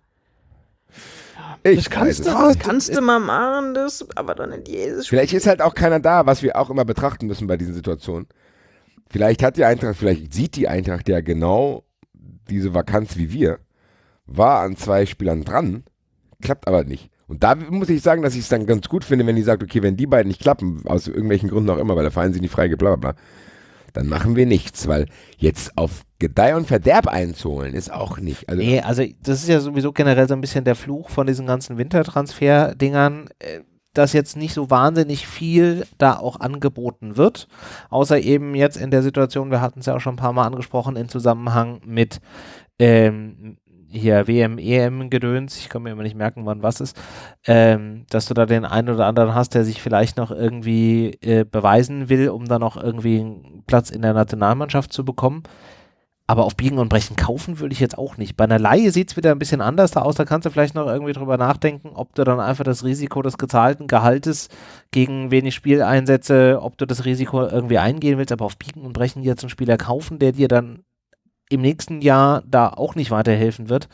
ich das kannst, du, das kannst du mal machen, das, aber dann in jedes Spiel. Vielleicht ist halt auch keiner da, was wir auch immer betrachten müssen bei diesen Situationen Vielleicht hat die Eintracht, vielleicht sieht die Eintracht ja genau diese Vakanz wie wir, war an zwei Spielern dran, klappt aber nicht. Und da muss ich sagen, dass ich es dann ganz gut finde, wenn die sagt, okay, wenn die beiden nicht klappen, aus irgendwelchen Gründen auch immer, weil der Verein sie nicht freigibt, bla bla bla, dann machen wir nichts, weil jetzt auf Gedeih und Verderb einzuholen ist auch nicht. Also nee, also das ist ja sowieso generell so ein bisschen der Fluch von diesen ganzen Wintertransfer-Dingern. Äh, dass jetzt nicht so wahnsinnig viel da auch angeboten wird, außer eben jetzt in der Situation, wir hatten es ja auch schon ein paar Mal angesprochen, im Zusammenhang mit ähm, hier WM, EM Gedöns, ich kann mir immer nicht merken, wann was ist, ähm, dass du da den einen oder anderen hast, der sich vielleicht noch irgendwie äh, beweisen will, um dann noch irgendwie einen Platz in der Nationalmannschaft zu bekommen. Aber auf Biegen und Brechen kaufen würde ich jetzt auch nicht. Bei einer Laie sieht es wieder ein bisschen anders aus. Da kannst du vielleicht noch irgendwie drüber nachdenken, ob du dann einfach das Risiko des gezahlten Gehaltes gegen wenig Spieleinsätze, ob du das Risiko irgendwie eingehen willst. Aber auf Biegen und Brechen jetzt einen Spieler kaufen, der dir dann im nächsten Jahr da auch nicht weiterhelfen wird,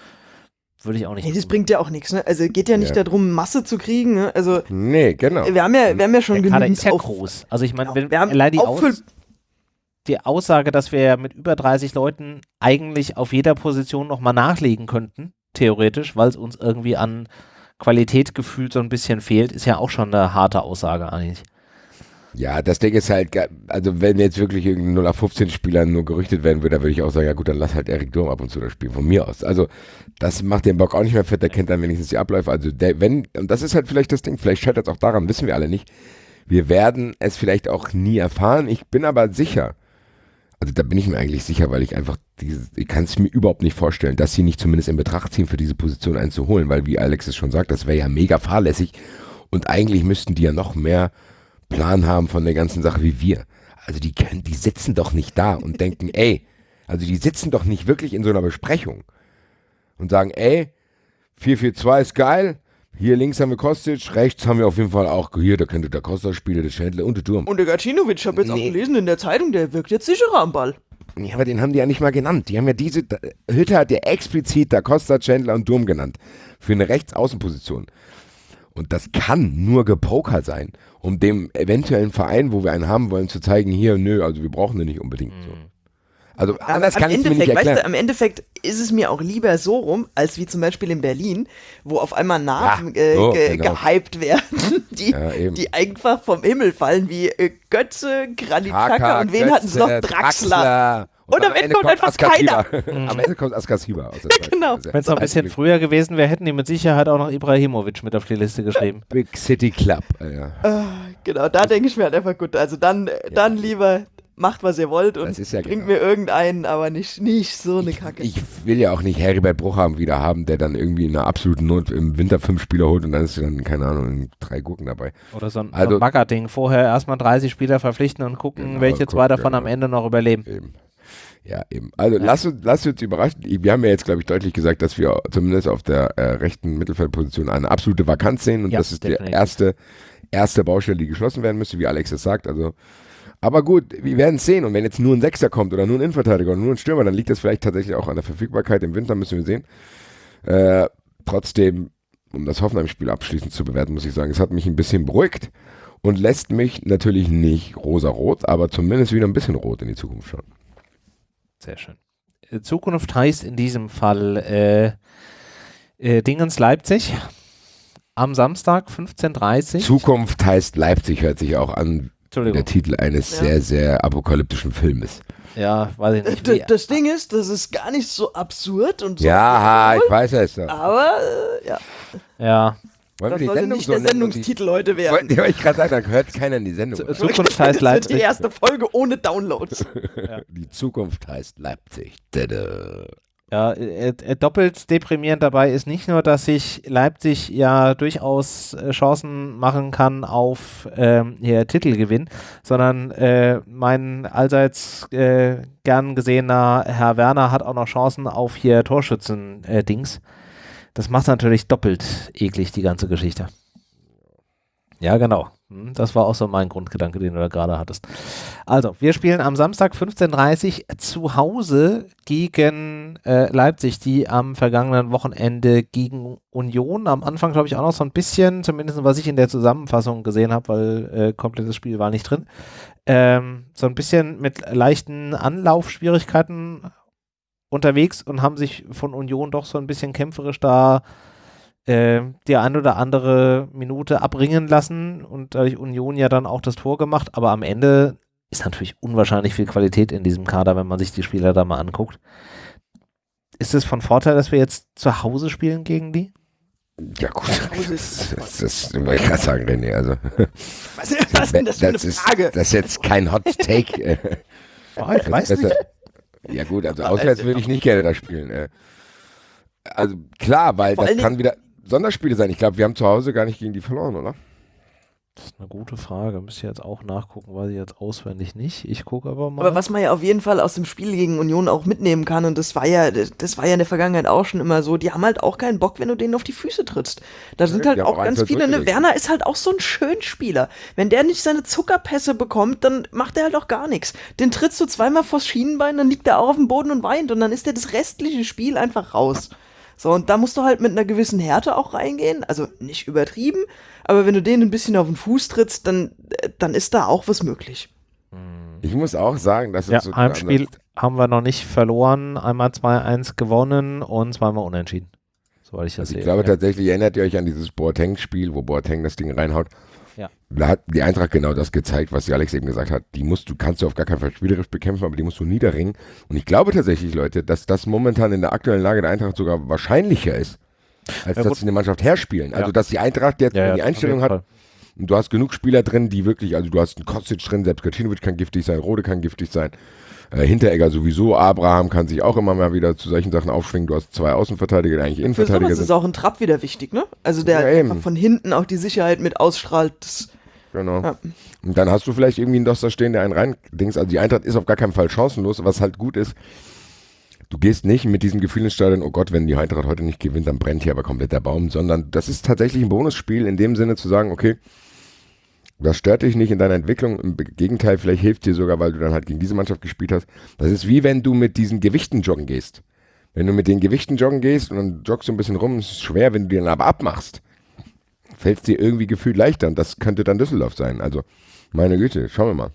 würde ich auch nicht. Nee, das bringt ja auch nichts, ne? Also geht ja nicht ja. darum, Masse zu kriegen, ne? Also. Nee, genau. Wir haben ja, wir haben ja schon Der genug. ist ja groß. Also ich meine, genau. wenn wir allein die Aus die Aussage, dass wir mit über 30 Leuten eigentlich auf jeder Position nochmal nachlegen könnten, theoretisch, weil es uns irgendwie an Qualität gefühlt so ein bisschen fehlt, ist ja auch schon eine harte Aussage eigentlich. Ja, das Ding ist halt, also wenn jetzt wirklich irgendein 0 auf 15 Spieler nur gerüchtet werden würde, dann würde ich auch sagen, ja gut, dann lass halt Erik Durm ab und zu das spielen, von mir aus. Also das macht den Bock auch nicht mehr fett, der kennt dann wenigstens die Abläufe. Also der, wenn, und das ist halt vielleicht das Ding, vielleicht scheitert es auch daran, wissen wir alle nicht. Wir werden es vielleicht auch nie erfahren. Ich bin aber sicher, also da bin ich mir eigentlich sicher, weil ich einfach, diese, ich kann es mir überhaupt nicht vorstellen, dass sie nicht zumindest in Betracht ziehen, für diese Position einzuholen, weil wie Alex es schon sagt, das wäre ja mega fahrlässig und eigentlich müssten die ja noch mehr Plan haben von der ganzen Sache wie wir. Also die können, die sitzen doch nicht da und denken, ey, also die sitzen doch nicht wirklich in so einer Besprechung und sagen, ey, 442 ist geil, hier links haben wir Kostic, rechts haben wir auf jeden Fall auch, hier, da könnte der Kostic spielen, der Schändler und der Turm. Und der Gacinovic, ich habe jetzt nee. auch gelesen in der Zeitung, der wirkt jetzt sicherer am Ball. Ja, aber den haben die ja nicht mal genannt. Die haben ja diese, Hütte hat ja explizit da Costa, Chandler und Durm genannt. Für eine Rechtsaußenposition. Und das kann nur gepoker sein, um dem eventuellen Verein, wo wir einen haben wollen, zu zeigen, hier, nö, also wir brauchen den nicht unbedingt. Mhm. So. Also anders kann ich mir nicht erklären. Weißt du, am Endeffekt ist es mir auch lieber so rum, als wie zum Beispiel in Berlin, wo auf einmal Namen ja, so, ge genau. gehypt werden, die, ja, die einfach vom Himmel fallen, wie äh, Götze, Granitaka und wen hatten sie noch? Draxler. Draxler. Und, und am, Ende kommt, kommt einfach keiner. am Ende kommt Askasiba. genau. Wenn es noch ein bisschen früher gewesen wäre, hätten die mit Sicherheit auch noch Ibrahimovic mit auf die Liste geschrieben. Big City Club. Ja. Uh, genau, da denke ich mir halt einfach gut. Also dann, dann lieber macht, was ihr wollt und ja bringt genau. mir irgendeinen, aber nicht, nicht so eine Kacke. Ich, will ja auch nicht Heribert Bruchhaben wieder haben, der dann irgendwie in einer absoluten Not im Winter fünf Spieler holt und dann ist dann, keine Ahnung, drei Gurken dabei. Oder so ein, also, so ein Bagger-Ding. Vorher erstmal 30 Spieler verpflichten und gucken, genau, welche guck, zwei davon genau. am Ende noch überleben. Eben. Ja, eben. Also ja. lass, uns, lass uns überraschen. Wir haben ja jetzt, glaube ich, deutlich gesagt, dass wir zumindest auf der äh, rechten Mittelfeldposition eine absolute Vakanz sehen und ja, das ist die erste, erste Baustelle, die geschlossen werden müsste, wie Alex es sagt. Also aber gut, wir werden es sehen. Und wenn jetzt nur ein Sechser kommt oder nur ein Innenverteidiger oder nur ein Stürmer, dann liegt das vielleicht tatsächlich auch an der Verfügbarkeit. Im Winter müssen wir sehen. Äh, trotzdem, um das Hoffenheim-Spiel abschließend zu bewerten, muss ich sagen, es hat mich ein bisschen beruhigt und lässt mich natürlich nicht rosa-rot, aber zumindest wieder ein bisschen rot in die Zukunft schauen. Sehr schön. Äh, Zukunft heißt in diesem Fall äh, äh, Dingens Leipzig am Samstag 15.30 Uhr. Zukunft heißt Leipzig, hört sich auch an der Titel eines ja. sehr, sehr apokalyptischen Filmes. Ja, weiß ich nicht. Das, das Ding ist, das ist gar nicht so absurd und so. Ja, ich weiß es. Ja. Aber, äh, ja. Ja. Wollen das wir die Sendung nicht so der Sendungstitel die, heute werden. Wollte ich gerade sagen, da hört keiner in die Sendung. Z Zukunft heißt Leipzig. Das wird die erste Folge ohne Downloads. ja. Die Zukunft heißt Leipzig. Tada. Ja, äh, äh, doppelt deprimierend dabei ist nicht nur, dass sich Leipzig ja durchaus äh, Chancen machen kann auf ähm, hier Titelgewinn, sondern äh, mein allseits äh, gern gesehener Herr Werner hat auch noch Chancen auf hier Torschützen-Dings. das macht natürlich doppelt eklig, die ganze Geschichte. Ja, genau. Hm, das war auch so mein Grundgedanke, den du da gerade hattest. Also, wir spielen am Samstag 15.30 Uhr zu Hause gegen äh, Leipzig, die am vergangenen Wochenende gegen Union am Anfang, glaube ich, auch noch so ein bisschen, zumindest was ich in der Zusammenfassung gesehen habe, weil äh, komplettes Spiel war nicht drin, ähm, so ein bisschen mit leichten Anlaufschwierigkeiten unterwegs und haben sich von Union doch so ein bisschen kämpferisch da die ein oder andere Minute abringen lassen und dadurch Union ja dann auch das Tor gemacht, aber am Ende ist natürlich unwahrscheinlich viel Qualität in diesem Kader, wenn man sich die Spieler da mal anguckt. Ist es von Vorteil, dass wir jetzt zu Hause spielen gegen die? Ja gut, das, das, das wollte ich gerade sagen, René. Also, was, was ist denn das für eine Frage? Ist, das ist jetzt kein Hot Take. oh, ich weiß nicht. Ja gut, also auswärts würde ich nicht gerne da spielen. Äh. Also klar, weil das kann wieder Sonderspiele sein. Ich glaube, wir haben zu Hause gar nicht gegen die verloren, oder? Das ist eine gute Frage. Müsste jetzt auch nachgucken, weiß ich jetzt auswendig nicht. Ich gucke aber mal. Aber was man ja auf jeden Fall aus dem Spiel gegen Union auch mitnehmen kann, und das war ja, das war ja in der Vergangenheit auch schon immer so, die haben halt auch keinen Bock, wenn du denen auf die Füße trittst. Da sind ja, halt auch ganz viele, ne, Werner ist halt auch so ein Schönspieler. Wenn der nicht seine Zuckerpässe bekommt, dann macht er halt auch gar nichts. Den trittst du zweimal vors Schienenbein, dann liegt er auch auf dem Boden und weint und dann ist der das restliche Spiel einfach raus. So, und da musst du halt mit einer gewissen Härte auch reingehen. Also nicht übertrieben, aber wenn du denen ein bisschen auf den Fuß trittst, dann, dann ist da auch was möglich. Hm. Ich muss auch sagen, dass ja, so Heimspiel haben wir noch nicht verloren, einmal 2-1 gewonnen und zweimal unentschieden. Soweit ich das also sehe. Ich glaube ja. tatsächlich, erinnert ihr euch an dieses Boateng-Spiel, wo Boateng das Ding reinhaut? Ja. Da hat die Eintracht genau das gezeigt, was Alex eben gesagt hat. Die musst du, kannst du auf gar keinen Fall spielerisch bekämpfen, aber die musst du niederringen. Und ich glaube tatsächlich, Leute, dass das momentan in der aktuellen Lage der Eintracht sogar wahrscheinlicher ist, als ja, dass sie eine Mannschaft herspielen. Also, dass die Eintracht jetzt die Einstellung hat, und du hast genug Spieler drin, die wirklich, also du hast einen Kostic drin, selbst Kacinovic kann giftig sein, Rode kann giftig sein. Äh, Hinteregger sowieso, Abraham kann sich auch immer mal wieder zu solchen Sachen aufschwingen. Du hast zwei Außenverteidiger, die eigentlich Innenverteidiger Für sowas ist auch ein Trapp wieder wichtig, ne? Also der ja, von hinten auch die Sicherheit mit ausstrahlt. Genau. Ja. Und dann hast du vielleicht irgendwie einen Doster stehen, der einen rein also die Eintracht ist auf gar keinen Fall chancenlos, was halt gut ist. Du gehst nicht mit diesem Gefühl ins Stadion, oh Gott, wenn die Eintracht heute nicht gewinnt, dann brennt hier aber komplett der Baum, sondern das ist tatsächlich ein Bonusspiel in dem Sinne zu sagen, okay, das stört dich nicht in deiner Entwicklung. Im Gegenteil, vielleicht hilft dir sogar, weil du dann halt gegen diese Mannschaft gespielt hast. Das ist wie wenn du mit diesen Gewichten joggen gehst. Wenn du mit den Gewichten joggen gehst und dann joggst du ein bisschen rum, ist es schwer, wenn du die dann aber abmachst fällt es dir irgendwie gefühlt leichter. Und das könnte dann Düsseldorf sein. Also, meine Güte, schauen wir mal.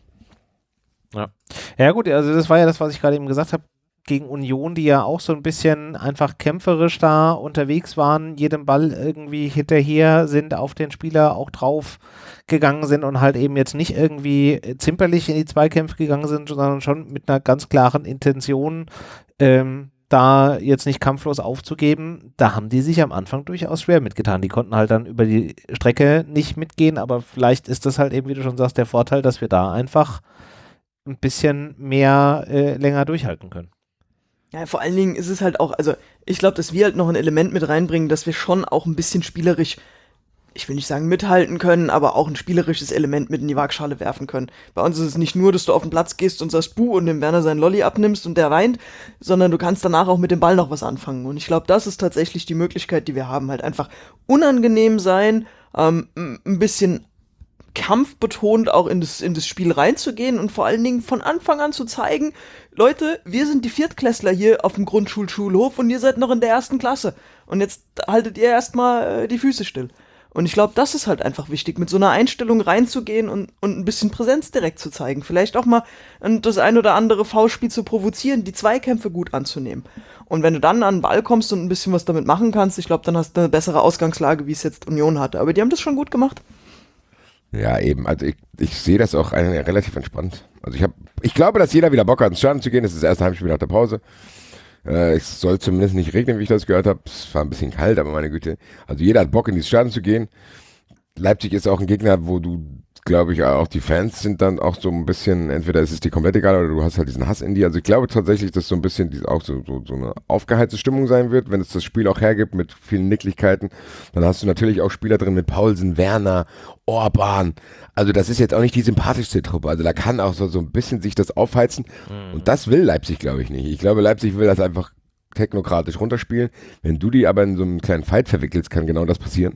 Ja. ja, gut, also das war ja das, was ich gerade eben gesagt habe gegen Union, die ja auch so ein bisschen einfach kämpferisch da unterwegs waren, jedem Ball irgendwie hinterher sind, auf den Spieler auch drauf gegangen sind und halt eben jetzt nicht irgendwie zimperlich in die Zweikämpfe gegangen sind, sondern schon mit einer ganz klaren Intention, ähm, da jetzt nicht kampflos aufzugeben, da haben die sich am Anfang durchaus schwer mitgetan. Die konnten halt dann über die Strecke nicht mitgehen, aber vielleicht ist das halt eben, wie du schon sagst, der Vorteil, dass wir da einfach ein bisschen mehr äh, länger durchhalten können. Ja, vor allen Dingen ist es halt auch, also ich glaube, dass wir halt noch ein Element mit reinbringen, dass wir schon auch ein bisschen spielerisch ich will nicht sagen mithalten können, aber auch ein spielerisches Element mit in die Waagschale werfen können. Bei uns ist es nicht nur, dass du auf den Platz gehst und sagst Buh und dem Werner seinen Lolli abnimmst und der weint, sondern du kannst danach auch mit dem Ball noch was anfangen. Und ich glaube, das ist tatsächlich die Möglichkeit, die wir haben. Halt einfach unangenehm sein, ähm, ein bisschen kampfbetont auch in das, in das Spiel reinzugehen und vor allen Dingen von Anfang an zu zeigen, Leute, wir sind die Viertklässler hier auf dem Grundschulschulhof und ihr seid noch in der ersten Klasse. Und jetzt haltet ihr erstmal äh, die Füße still. Und ich glaube, das ist halt einfach wichtig, mit so einer Einstellung reinzugehen und, und ein bisschen Präsenz direkt zu zeigen. Vielleicht auch mal das ein oder andere V-Spiel zu provozieren, die Zweikämpfe gut anzunehmen. Und wenn du dann an den Ball kommst und ein bisschen was damit machen kannst, ich glaube, dann hast du eine bessere Ausgangslage, wie es jetzt Union hatte. Aber die haben das schon gut gemacht. Ja, eben. Also ich, ich sehe das auch relativ entspannt. Also ich habe, ich glaube, dass jeder wieder Bock hat, ins Stadion zu gehen. Das ist das erste Heimspiel nach der Pause. Äh, es soll zumindest nicht regnen, wie ich das gehört habe. Es war ein bisschen kalt, aber meine Güte. Also jeder hat Bock, in die Stadion zu gehen. Leipzig ist auch ein Gegner, wo du, glaube ich, auch die Fans sind dann auch so ein bisschen, entweder ist es dir komplett egal oder du hast halt diesen Hass in dir. Also ich glaube tatsächlich, dass so ein bisschen die, auch so, so, so eine aufgeheizte Stimmung sein wird, wenn es das Spiel auch hergibt mit vielen Nicklichkeiten. Dann hast du natürlich auch Spieler drin mit Paulsen, Werner, Orban. Also das ist jetzt auch nicht die sympathischste Truppe. Also da kann auch so, so ein bisschen sich das aufheizen. Mhm. Und das will Leipzig, glaube ich, nicht. Ich glaube, Leipzig will das einfach technokratisch runterspielen. Wenn du die aber in so einen kleinen Fight verwickelst, kann genau das passieren.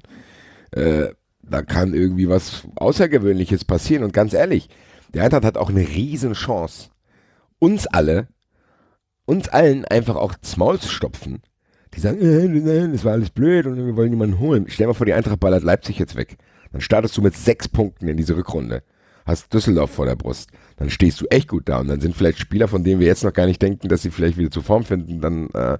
Äh, da kann irgendwie was Außergewöhnliches passieren. Und ganz ehrlich, der Eintracht hat auch eine riesen Chance, uns alle, uns allen einfach auch das Maul zu stopfen. Die sagen, äh, das war alles blöd und wir wollen niemanden holen. Stell dir mal vor, die Eintracht ballert Leipzig jetzt weg. Dann startest du mit sechs Punkten in diese Rückrunde. Hast Düsseldorf vor der Brust. Dann stehst du echt gut da. Und dann sind vielleicht Spieler, von denen wir jetzt noch gar nicht denken, dass sie vielleicht wieder zur Form finden, dann äh,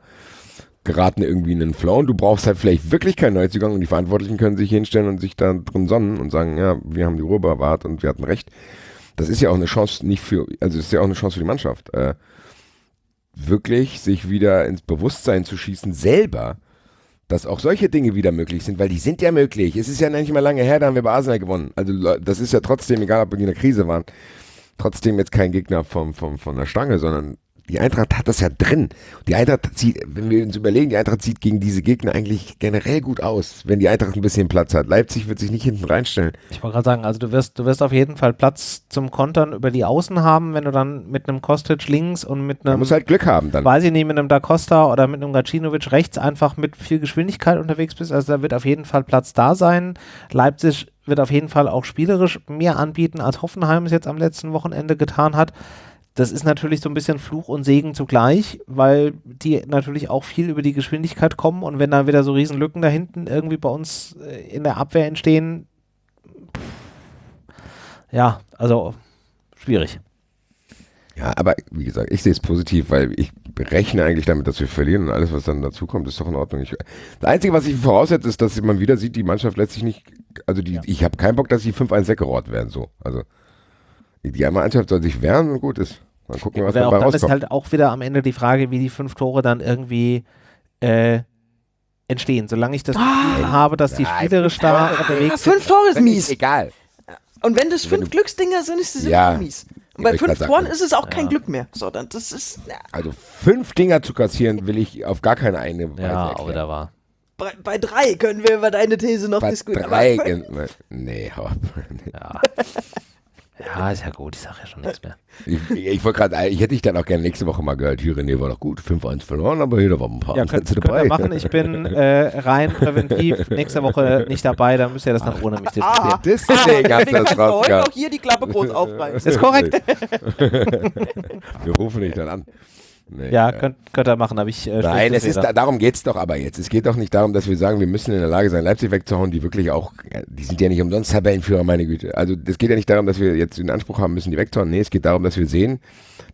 geraten irgendwie in den Flow. Und du brauchst halt vielleicht wirklich keinen Neuzugang und die Verantwortlichen können sich hinstellen und sich da drin sonnen und sagen, ja, wir haben die Ruhe bewahrt und wir hatten recht. Das ist ja auch eine Chance nicht für, also ist ja auch eine Chance für die Mannschaft. Äh, wirklich sich wieder ins Bewusstsein zu schießen, selber, dass auch solche Dinge wieder möglich sind, weil die sind ja möglich. Es ist ja nicht mehr lange her, da haben wir bei Arsenal gewonnen. Also das ist ja trotzdem, egal ob wir in der Krise waren, trotzdem jetzt kein Gegner vom, vom, von der Stange, sondern die Eintracht hat das ja drin. Die Eintracht zieht, wenn wir uns überlegen, die Eintracht sieht gegen diese Gegner eigentlich generell gut aus, wenn die Eintracht ein bisschen Platz hat. Leipzig wird sich nicht hinten reinstellen. Ich wollte gerade sagen, also du wirst, du wirst auf jeden Fall Platz zum Kontern über die Außen haben, wenn du dann mit einem Kostic links und mit einem. Man muss halt Glück haben dann. Weiß ich nicht, mit einem Da Costa oder mit einem Gacinovic rechts einfach mit viel Geschwindigkeit unterwegs bist. Also da wird auf jeden Fall Platz da sein. Leipzig wird auf jeden Fall auch spielerisch mehr anbieten, als Hoffenheim es jetzt am letzten Wochenende getan hat das ist natürlich so ein bisschen Fluch und Segen zugleich, weil die natürlich auch viel über die Geschwindigkeit kommen und wenn dann wieder so Riesenlücken da hinten irgendwie bei uns äh, in der Abwehr entstehen, ja, also schwierig. Ja, aber wie gesagt, ich sehe es positiv, weil ich rechne eigentlich damit, dass wir verlieren und alles, was dann dazu kommt, ist doch in Ordnung. Ich, das Einzige, was ich voraussetze, ist, dass man wieder sieht, die Mannschaft lässt sich nicht, also die, ja. ich habe keinen Bock, dass die 5-1 weggerollt werden, so. Also, die Mannschaft soll sich wehren und gut ist. Mal gucken, was dabei auch, rauskommt. Dann ist halt auch wieder am Ende die Frage, wie die fünf Tore dann irgendwie äh, entstehen. Solange ich das Gefühl ah, habe, dass die spielerisch da unterwegs sind. Fünf Tore ist mies. Egal. Und wenn das fünf wenn Glücksdinger sind, ist das ja, immer mies. Und bei fünf Toren ist es auch kein ja. Glück mehr. So, dann, das ist, ja. Also fünf Dinger zu kassieren, will ich auf gar keine eine Weise Ja, auch wieder wahr. Bei, bei, drei können wir über deine These noch bei diskutieren. Drei, nee, ja. Ja, ist ja gut, ich sage ja schon nichts mehr. Ich, ich wollte gerade, ich hätte dich dann auch gerne nächste Woche mal gehört. Hier, René war doch gut, 5-1 verloren, aber hier, da waren ein paar ja, könnt, dabei. Könnt machen. Ich bin äh, rein präventiv nächste Woche nicht dabei, dann müsst ihr das noch ohne mich diskutieren. Ah, Deswegen hast du das raus. Ich auch hier die Klappe groß aufreißen. Ist korrekt. Wir rufen dich dann an. Nee, ja, könnt, könnt ihr machen, aber ich. Äh, Nein, es ist, da, darum geht es doch aber jetzt. Es geht doch nicht darum, dass wir sagen, wir müssen in der Lage sein, Leipzig wegzuhauen, die wirklich auch, die sind ja nicht umsonst Tabellenführer, meine Güte. Also es geht ja nicht darum, dass wir jetzt den Anspruch haben müssen, die wegzuhauen. Nee, es geht darum, dass wir sehen,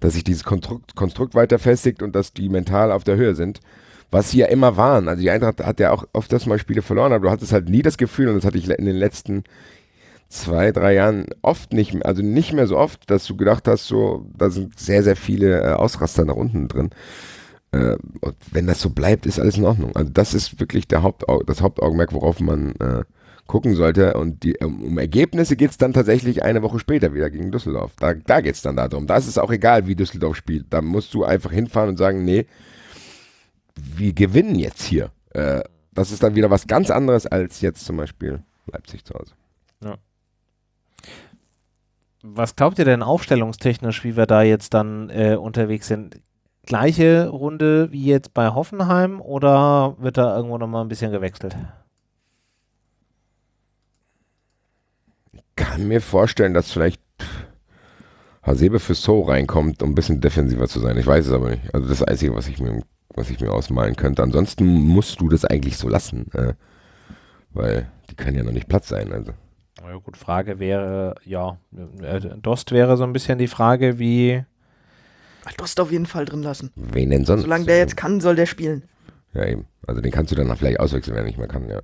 dass sich dieses Konstrukt, Konstrukt weiter festigt und dass die mental auf der Höhe sind. Was sie ja immer waren. Also die Eintracht hat ja auch oft das mal Spiele verloren, aber du hattest halt nie das Gefühl, und das hatte ich in den letzten zwei, drei Jahren oft nicht also nicht mehr so oft, dass du gedacht hast, so, da sind sehr, sehr viele äh, Ausraster nach unten drin. Äh, und wenn das so bleibt, ist alles in Ordnung. Also das ist wirklich der Hauptau das Hauptaugenmerk, worauf man äh, gucken sollte. Und die, um, um Ergebnisse geht es dann tatsächlich eine Woche später wieder gegen Düsseldorf. Da, da geht es dann darum. Da ist es auch egal, wie Düsseldorf spielt. Da musst du einfach hinfahren und sagen, nee, wir gewinnen jetzt hier. Äh, das ist dann wieder was ganz anderes als jetzt zum Beispiel Leipzig zu Hause. Was glaubt ihr denn aufstellungstechnisch, wie wir da jetzt dann äh, unterwegs sind? Gleiche Runde wie jetzt bei Hoffenheim oder wird da irgendwo nochmal ein bisschen gewechselt? Ich kann mir vorstellen, dass vielleicht Hasebe für So reinkommt, um ein bisschen defensiver zu sein. Ich weiß es aber nicht. Also das Einzige, was ich mir, was ich mir ausmalen könnte. Ansonsten musst du das eigentlich so lassen. Äh, weil die können ja noch nicht Platz sein. Also. Ja, gut, Frage wäre, ja, äh, Dost wäre so ein bisschen die Frage, wie. Dost auf jeden Fall drin lassen. Wen denn sonst? Solange der jetzt kann, soll der spielen. Ja, eben. Also den kannst du dann vielleicht auswechseln, wenn er nicht mehr kann, ja.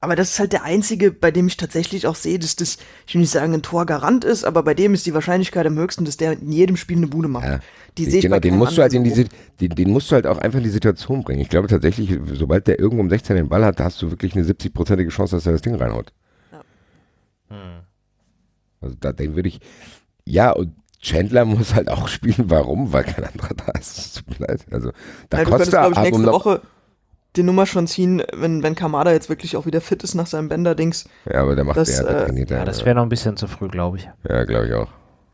Aber das ist halt der einzige, bei dem ich tatsächlich auch sehe, dass das, ich will nicht sagen, ein Torgarant ist, aber bei dem ist die Wahrscheinlichkeit am höchsten, dass der in jedem Spiel eine Bude macht. Ja, die sehe genau, ich den musst du halt in diese, den, den, musst du halt auch einfach in die Situation bringen. Ich glaube tatsächlich, sobald der irgendwo um 16 den Ball hat, hast du wirklich eine 70-prozentige Chance, dass er das Ding reinhaut. Hm. Also da, den würde ich, ja, und Chandler muss halt auch spielen. Warum? Weil kein anderer da ist. Tut mir leid. Also, da ja, kostet glaube ich, nächste Woche die Nummer schon ziehen, wenn, wenn Kamada jetzt wirklich auch wieder fit ist nach seinem Bänder-Dings. Ja, aber der macht das, der, äh, trainiert, ja, das wäre noch ein bisschen zu früh, glaube ich. Ja, glaube ich auch.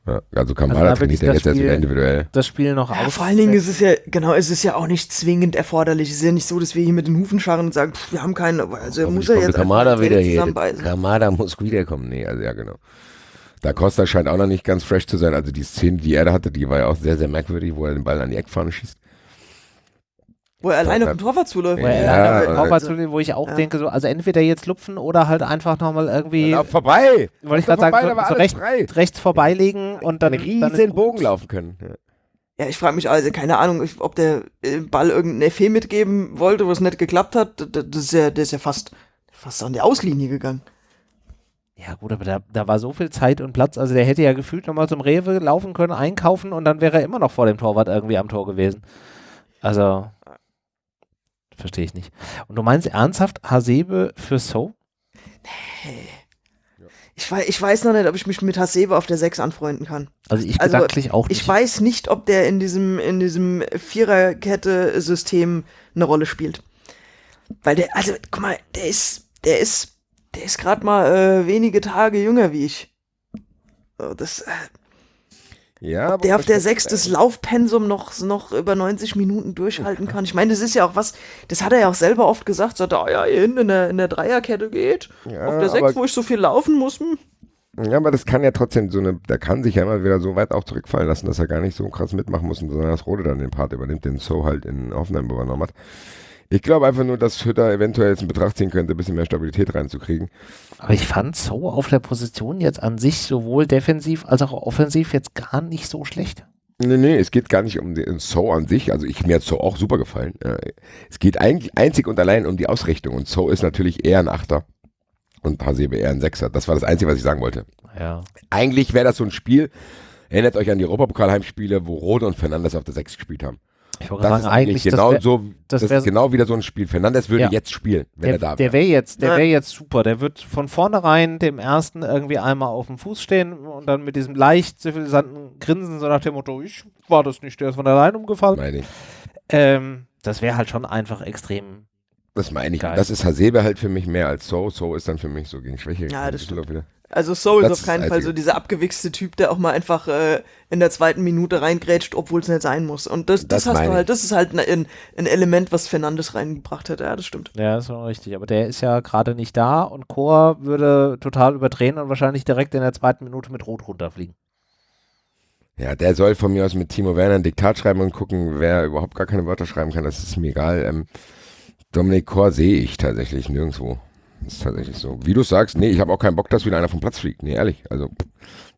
Ja, also Kamada also trainiert ja jetzt Spiel, erst individuell. Das Spiel noch ja, aus. Vor allen Dingen ist es ja, genau, es ist ja auch nicht zwingend erforderlich. Es ist ja nicht so, dass wir hier mit den Hufen scharren und sagen, pff, wir haben keinen, also muss er jetzt Kamada wieder hier. Kamada muss wiederkommen. Nee, also ja, genau. Da Costa scheint auch noch nicht ganz fresh zu sein. Also die Szene, die er da hatte, die war ja auch sehr, sehr merkwürdig, wo er den Ball an die Eckfahne schießt. Wo er alleine auf den Torwart zuläuft. Wo er ja, alleine auf den Torwart zuläuft, wo ich auch ja. denke, so, also entweder jetzt lupfen oder halt einfach nochmal irgendwie. Ja, vorbei! Wollte ich gerade sagen, so, so recht, rechts vorbeilegen und dann. Einen riesen Bogen laufen können. Ja. Ja, ich frage mich also, keine Ahnung, ob der äh, Ball irgendeinen Effet mitgeben wollte, wo es nicht geklappt hat. Das ist ja, der ist ja fast, fast an die Auslinie gegangen. Ja, gut, aber da, da war so viel Zeit und Platz. Also der hätte ja gefühlt nochmal zum Rewe laufen können, einkaufen und dann wäre er immer noch vor dem Torwart irgendwie am Tor gewesen. Also. Verstehe ich nicht. Und du meinst ernsthaft Hasebe für So? Nee. Ich weiß, ich weiß noch nicht, ob ich mich mit Hasebe auf der 6 anfreunden kann. Also ich also, gedanklich auch nicht. Ich weiß nicht, ob der in diesem, in diesem Viererkette-System eine Rolle spielt. Weil der, also, guck mal, der ist, der ist, der ist gerade mal äh, wenige Tage jünger wie ich. Das, äh, ja, Ob der auf der sechs das Laufpensum noch, noch über 90 Minuten durchhalten kann. Ich meine, das ist ja auch was, das hat er ja auch selber oft gesagt, sagt er, oh ja, hier hinten in der, in der Dreierkette geht. Ja, auf der sechs, wo ich so viel laufen muss. Hm. Ja, aber das kann ja trotzdem so eine, der kann sich ja immer wieder so weit auch zurückfallen lassen, dass er gar nicht so krass mitmachen muss, sondern dass Rode dann den Part übernimmt, den So halt in Hoffenheim übernommen hat. Ich glaube einfach nur, dass Hütter eventuell jetzt in Betracht ziehen könnte, ein bisschen mehr Stabilität reinzukriegen. Aber ich fand So auf der Position jetzt an sich sowohl defensiv als auch offensiv jetzt gar nicht so schlecht. Nee, nee, es geht gar nicht um den So an sich. Also ich, mir hat So auch super gefallen. Es geht eigentlich einzig und allein um die Ausrichtung. Und So ist natürlich eher ein Achter und Hasebe eher ein Sechser. Das war das Einzige, was ich sagen wollte. Ja. Eigentlich wäre das so ein Spiel, erinnert euch an die Europapokalheimspiele, wo Rode und Fernandes auf der Sechs gespielt haben. Ich wollte sagen, eigentlich genau das wär, so, das, das ist genau wieder so ein Spiel. Fernandes würde ja. jetzt spielen, wenn der, er da wäre. Der wäre jetzt, der wäre jetzt super. Der wird von vornherein dem ersten irgendwie einmal auf dem Fuß stehen und dann mit diesem leicht zivilisanten Grinsen so nach dem Motto, ich war das nicht, der ist von allein umgefallen. Meine ich. Ähm, das wäre halt schon einfach extrem. Das meine ich. Geil. Das ist Hasebe halt für mich mehr als So. So ist dann für mich so gegen Schwäche. Ja, das stimmt. Wieder. Also Soul ist auf keinen Fall so dieser abgewichste Typ, der auch mal einfach äh, in der zweiten Minute reingrätscht, obwohl es nicht sein muss. Und das, das, das hast du halt, das ist halt ein, ein Element, was Fernandes reingebracht hat. Ja, das stimmt. Ja, das ist auch richtig. Aber der ist ja gerade nicht da und Chor würde total überdrehen und wahrscheinlich direkt in der zweiten Minute mit Rot runterfliegen. Ja, der soll von mir aus mit Timo Werner ein Diktat schreiben und gucken, wer überhaupt gar keine Wörter schreiben kann. Das ist mir egal. Ähm, Dominik Chor sehe ich tatsächlich nirgendwo. Das ist tatsächlich so. Wie du sagst, nee, ich habe auch keinen Bock, dass wieder einer vom Platz fliegt. Nee, ehrlich. Also,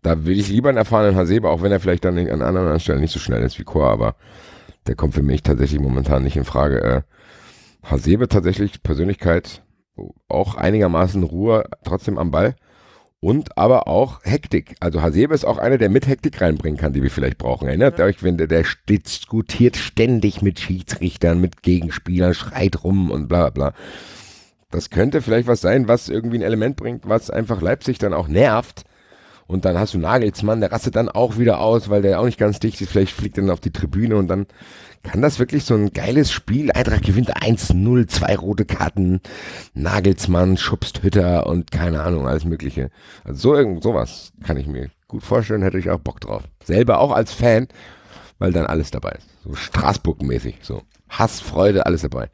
da will ich lieber einen erfahrenen Hasebe, auch wenn er vielleicht dann an anderen Stellen nicht so schnell ist wie Chor, aber der kommt für mich tatsächlich momentan nicht in Frage. Äh, Hasebe tatsächlich Persönlichkeit, auch einigermaßen Ruhe, trotzdem am Ball. Und aber auch Hektik. Also Hasebe ist auch einer, der mit Hektik reinbringen kann, die wir vielleicht brauchen. Erinnert euch, wenn der, der diskutiert ständig mit Schiedsrichtern, mit Gegenspielern, schreit rum und bla bla. Das könnte vielleicht was sein, was irgendwie ein Element bringt, was einfach Leipzig dann auch nervt. Und dann hast du Nagelsmann, der rastet dann auch wieder aus, weil der auch nicht ganz dicht ist. Vielleicht fliegt er dann auf die Tribüne und dann kann das wirklich so ein geiles Spiel. Eintracht gewinnt 1-0, zwei rote Karten, Nagelsmann, schubst Hütter und keine Ahnung, alles Mögliche. Also so irgend sowas kann ich mir gut vorstellen, hätte ich auch Bock drauf. Selber auch als Fan, weil dann alles dabei ist. So Straßburg-mäßig, so Hass, Freude, alles dabei.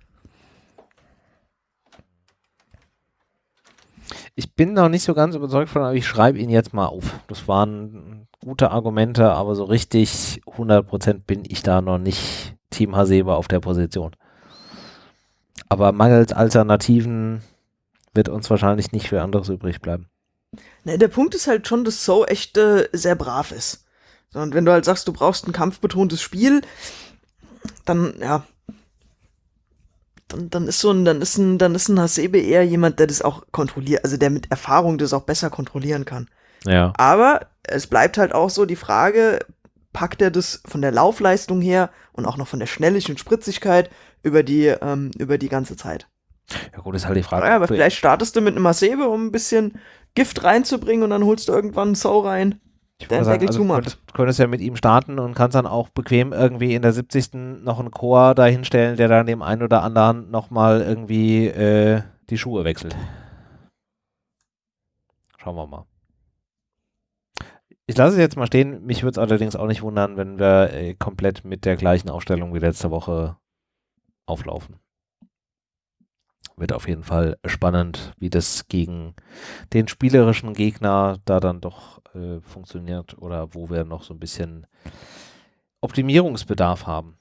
Ich bin noch nicht so ganz überzeugt von, aber ich schreibe ihn jetzt mal auf. Das waren gute Argumente, aber so richtig 100% bin ich da noch nicht Team Hasebe auf der Position. Aber mangels Alternativen wird uns wahrscheinlich nicht für anderes übrig bleiben. Ne, der Punkt ist halt schon, dass So echt äh, sehr brav ist. Und wenn du halt sagst, du brauchst ein kampfbetontes Spiel, dann, ja, dann, dann ist so ein, dann ist ein, dann ist ein Hasebe eher jemand, der das auch kontrolliert, also der mit Erfahrung das auch besser kontrollieren kann. Ja. Aber es bleibt halt auch so die Frage, packt er das von der Laufleistung her und auch noch von der Schnelligkeit und Spritzigkeit über die, ähm, über die ganze Zeit? Ja gut, ist halt die Frage. Ja, aber vielleicht startest du mit einem Hasebe, um ein bisschen Gift reinzubringen und dann holst du irgendwann einen Sau rein. Ich der sagen, also könntest, könntest ja mit ihm starten und kannst dann auch bequem irgendwie in der 70. noch einen Chor dahinstellen, der dann dem einen oder anderen nochmal irgendwie äh, die Schuhe wechselt. Schauen wir mal. ich lasse es jetzt mal stehen. Mich würde es allerdings auch nicht wundern, wenn wir äh, komplett mit der gleichen Aufstellung wie letzte Woche auflaufen. Wird auf jeden Fall spannend, wie das gegen den spielerischen Gegner da dann doch äh, funktioniert oder wo wir noch so ein bisschen Optimierungsbedarf haben.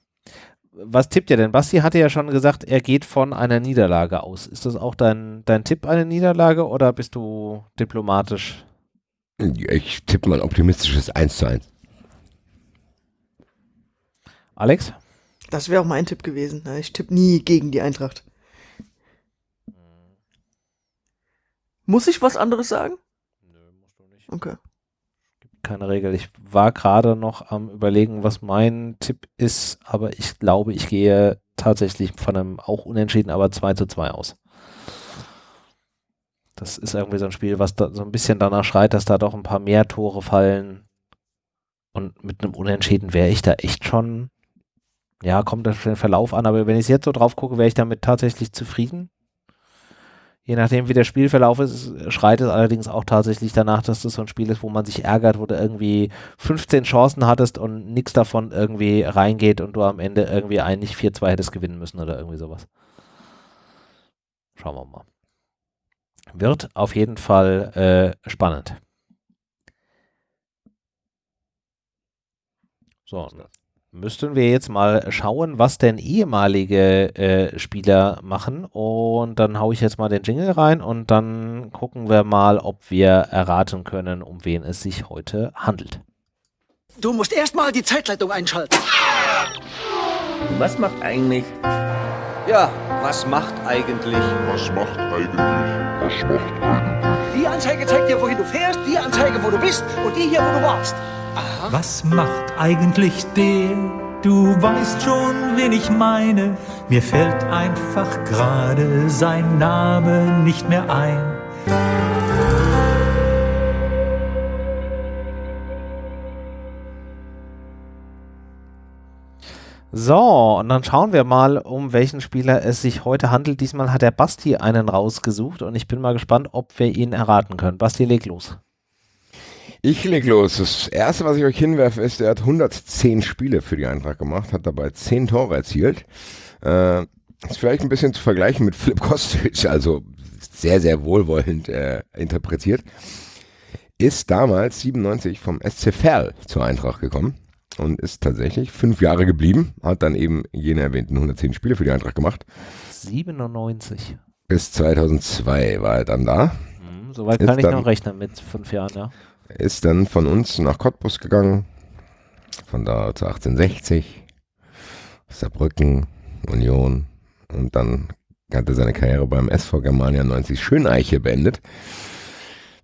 Was tippt ihr denn? Basti hatte ja schon gesagt, er geht von einer Niederlage aus. Ist das auch dein, dein Tipp, eine Niederlage, oder bist du diplomatisch? Ich tippe mal optimistisches 1 zu 1. Alex? Das wäre auch mein Tipp gewesen. Ich tippe nie gegen die Eintracht. Muss ich was anderes sagen? Nö, musst du nicht. Okay keine Regel. Ich war gerade noch am überlegen, was mein Tipp ist, aber ich glaube, ich gehe tatsächlich von einem auch unentschieden, aber 2 zu 2 aus. Das ist irgendwie so ein Spiel, was so ein bisschen danach schreit, dass da doch ein paar mehr Tore fallen. Und mit einem Unentschieden wäre ich da echt schon, ja, kommt das für den Verlauf an, aber wenn ich jetzt so drauf gucke, wäre ich damit tatsächlich zufrieden. Je nachdem, wie der Spielverlauf ist, schreit es allerdings auch tatsächlich danach, dass das so ein Spiel ist, wo man sich ärgert, wo du irgendwie 15 Chancen hattest und nichts davon irgendwie reingeht und du am Ende irgendwie eigentlich 4-2 hättest gewinnen müssen oder irgendwie sowas. Schauen wir mal. Wird auf jeden Fall äh, spannend. So, müssten wir jetzt mal schauen, was denn ehemalige äh, Spieler machen. Und dann haue ich jetzt mal den Jingle rein und dann gucken wir mal, ob wir erraten können, um wen es sich heute handelt. Du musst erstmal die Zeitleitung einschalten. Was macht eigentlich? Ja, was macht eigentlich? Was macht eigentlich? Was macht eigentlich? Die Anzeige zeigt dir, wohin du fährst, die Anzeige, wo du bist und die hier, wo du warst. Aha. Was macht eigentlich der? Du weißt schon, wen ich meine. Mir fällt einfach gerade sein Name nicht mehr ein. So, und dann schauen wir mal, um welchen Spieler es sich heute handelt. Diesmal hat der Basti einen rausgesucht und ich bin mal gespannt, ob wir ihn erraten können. Basti, leg los. Ich leg los. Das erste, was ich euch hinwerfe, ist, er hat 110 Spiele für die Eintracht gemacht, hat dabei 10 Tore erzielt. Äh, ist vielleicht ein bisschen zu vergleichen mit Philipp Kostic, also sehr, sehr wohlwollend äh, interpretiert. Ist damals 97 vom SC Verl zur Eintracht gekommen und ist tatsächlich fünf Jahre geblieben, hat dann eben jene erwähnten 110 Spiele für die Eintracht gemacht. 97. Bis 2002 war er dann da. Hm, Soweit kann ich noch rechnen mit fünf Jahren, ja. Ist dann von uns nach Cottbus gegangen, von da zu 1860, Saarbrücken, Union und dann hat er seine Karriere beim SV Germania 90 Schöneiche beendet.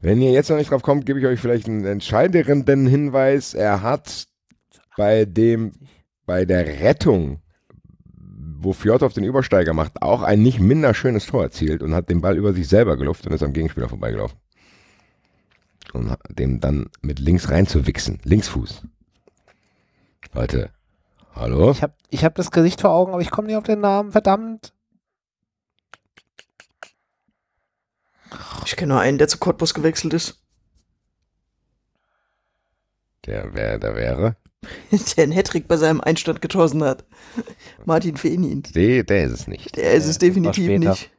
Wenn ihr jetzt noch nicht drauf kommt, gebe ich euch vielleicht einen entscheidenden Hinweis. Er hat bei dem, bei der Rettung, wo Fjordhoff den Übersteiger macht, auch ein nicht minder schönes Tor erzielt und hat den Ball über sich selber geluftet und ist am Gegenspieler vorbeigelaufen und dem dann mit links reinzuwichsen. Linksfuß. Leute, hallo? Ich habe ich hab das Gesicht vor Augen, aber ich komme nicht auf den Namen, verdammt. Ich kenne nur einen, der zu Cottbus gewechselt ist. Der, wer der wäre? der einen Hattrick bei seinem Einstand geschossen hat. Martin Fenin. Der, der ist es nicht. Der ist es definitiv nicht.